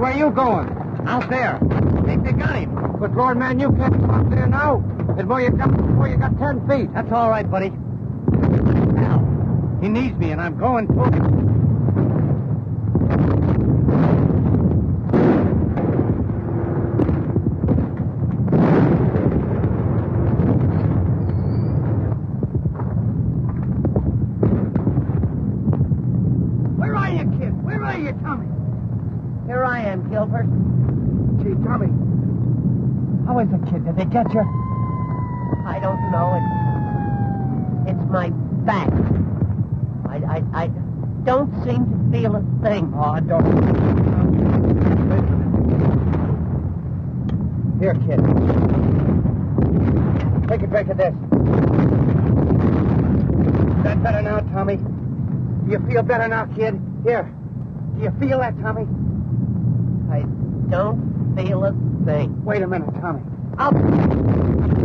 where you going? Out there. Think they got him. But, Lord, out there now. It's where you come before you got ten feet. That's all right, buddy. Now, he needs me, and I'm going to him. Where are you, kid? Where are you, Tommy? Here I am, Gilbert. Gee, Tommy. How is it, kid? Did they get you? I don't know. It, it's my back. I, I, I don't seem to feel a thing. Oh, I don't. Here, kid. Take a drink of this. Is that better now, Tommy? Do you feel better now, kid? Here. Do you feel that, Tommy? I don't feel a thing. Wait a minute, Tommy. I'll...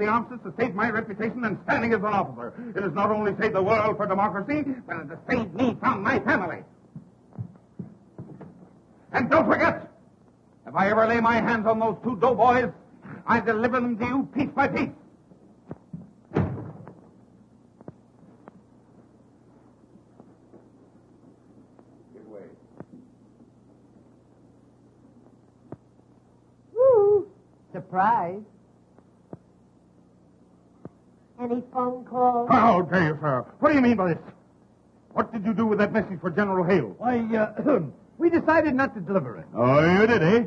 The signing to the armistice has saved my reputation and standing as an officer. It has not only saved the world for democracy, but it has saved me from my family. And don't forget, if I ever lay my hands on those two doughboys, I deliver them to you piece by piece. Give way. Surprise. Any phone calls? How dare you, sir? What do you mean by this? What did you do with that message for General Hale? Why, uh, we decided not to deliver it. Oh, you did, eh?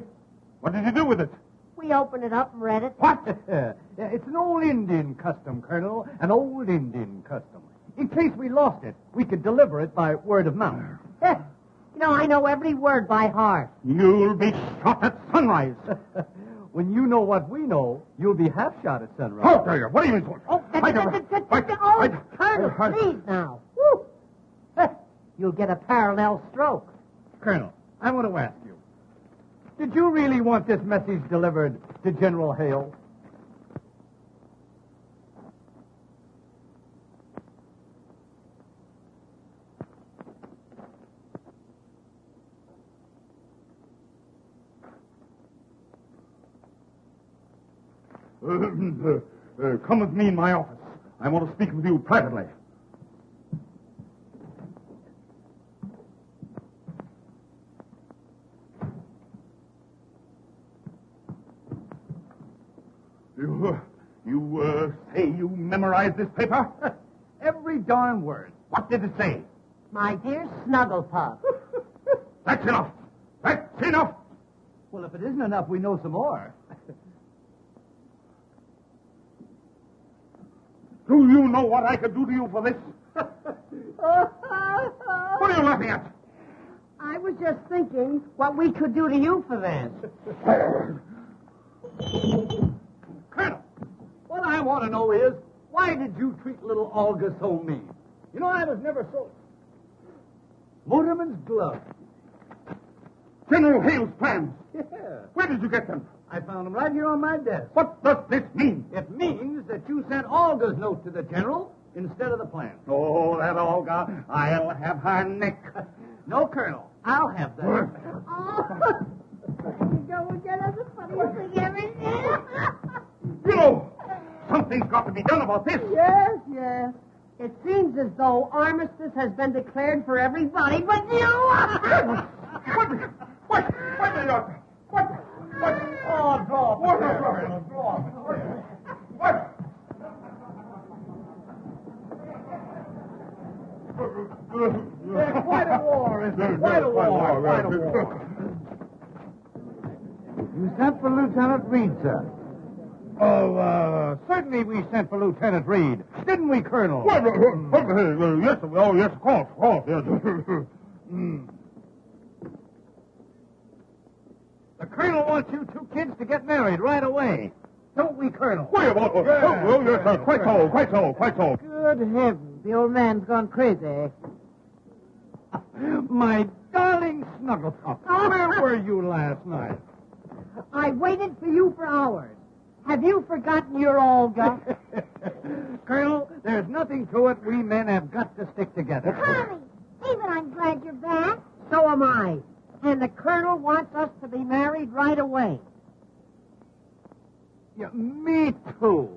What did you do with it? We opened it up and read it. What? it's an old Indian custom, Colonel. An old Indian custom. In case we lost it, we could deliver it by word of mouth. Heh. you know, I know every word by heart. You'll be shot at sunrise. when you know what we know, you'll be half shot at sunrise. Oh, How dare you? What do you mean? Oh, I that, never- that, that, Wait, that, oh, wait. Colonel, I- I- please now. Woo. Eh, you'll get a parallel stroke. Colonel, I want to ask you. Did you really want this message delivered to General Hale? Uh, uh, come with me in my office. I want to speak with you privately. You, uh, you uh, say you memorized this paper? Every darn word. What did it say? My dear Snugglepuff. That's enough. That's enough. Well, if it isn't enough, we know some more. Do you know what I could do to you for this? What are you laughing at? I was just thinking what we could do to you for this. Colonel, what I want to know is, why did you treat little Olga so mean? You know, I was never so... Motorman's glove. General Hale's plans. Yeah. Where did you get them? I found them right here on my desk. What does this mean? It means that you sent Olga's note to the general instead of the plan. Oh, that Olga. I'll have her neck. No, Colonel. I'll have that. Oh, you go and get us the funniest thing ever did. You know, something's got to be done about this. Yes, yes. It seems as though armistice has been declared for everybody but you. What? What? What? What? What? What? Oh, draw. What? What? There's quite a war, isn't there? Quite a war. Quite a war. You sent for Lieutenant Reed, sir. Oh, uh, certainly we sent for Lieutenant Reed. Didn't we, Colonel? Well, uh, uh, uh, yes, oh, yes, of course, of course, yes. Mm. The Colonel wants you two kids to get married right away. Don't we, Colonel? Wait, oh, oh, oh, oh, yes, sir, quite so, quite so, quite so. Good heavens, the old man's gone crazy. My darling Snugglepup, where were you last night? I waited for you for hours. Have you forgotten your Olga? Colonel, there's nothing to it. We men have got to stick together. Tommy, even I'm glad you're back. So am I and the colonel wants us to be married right away. Yeah, me too.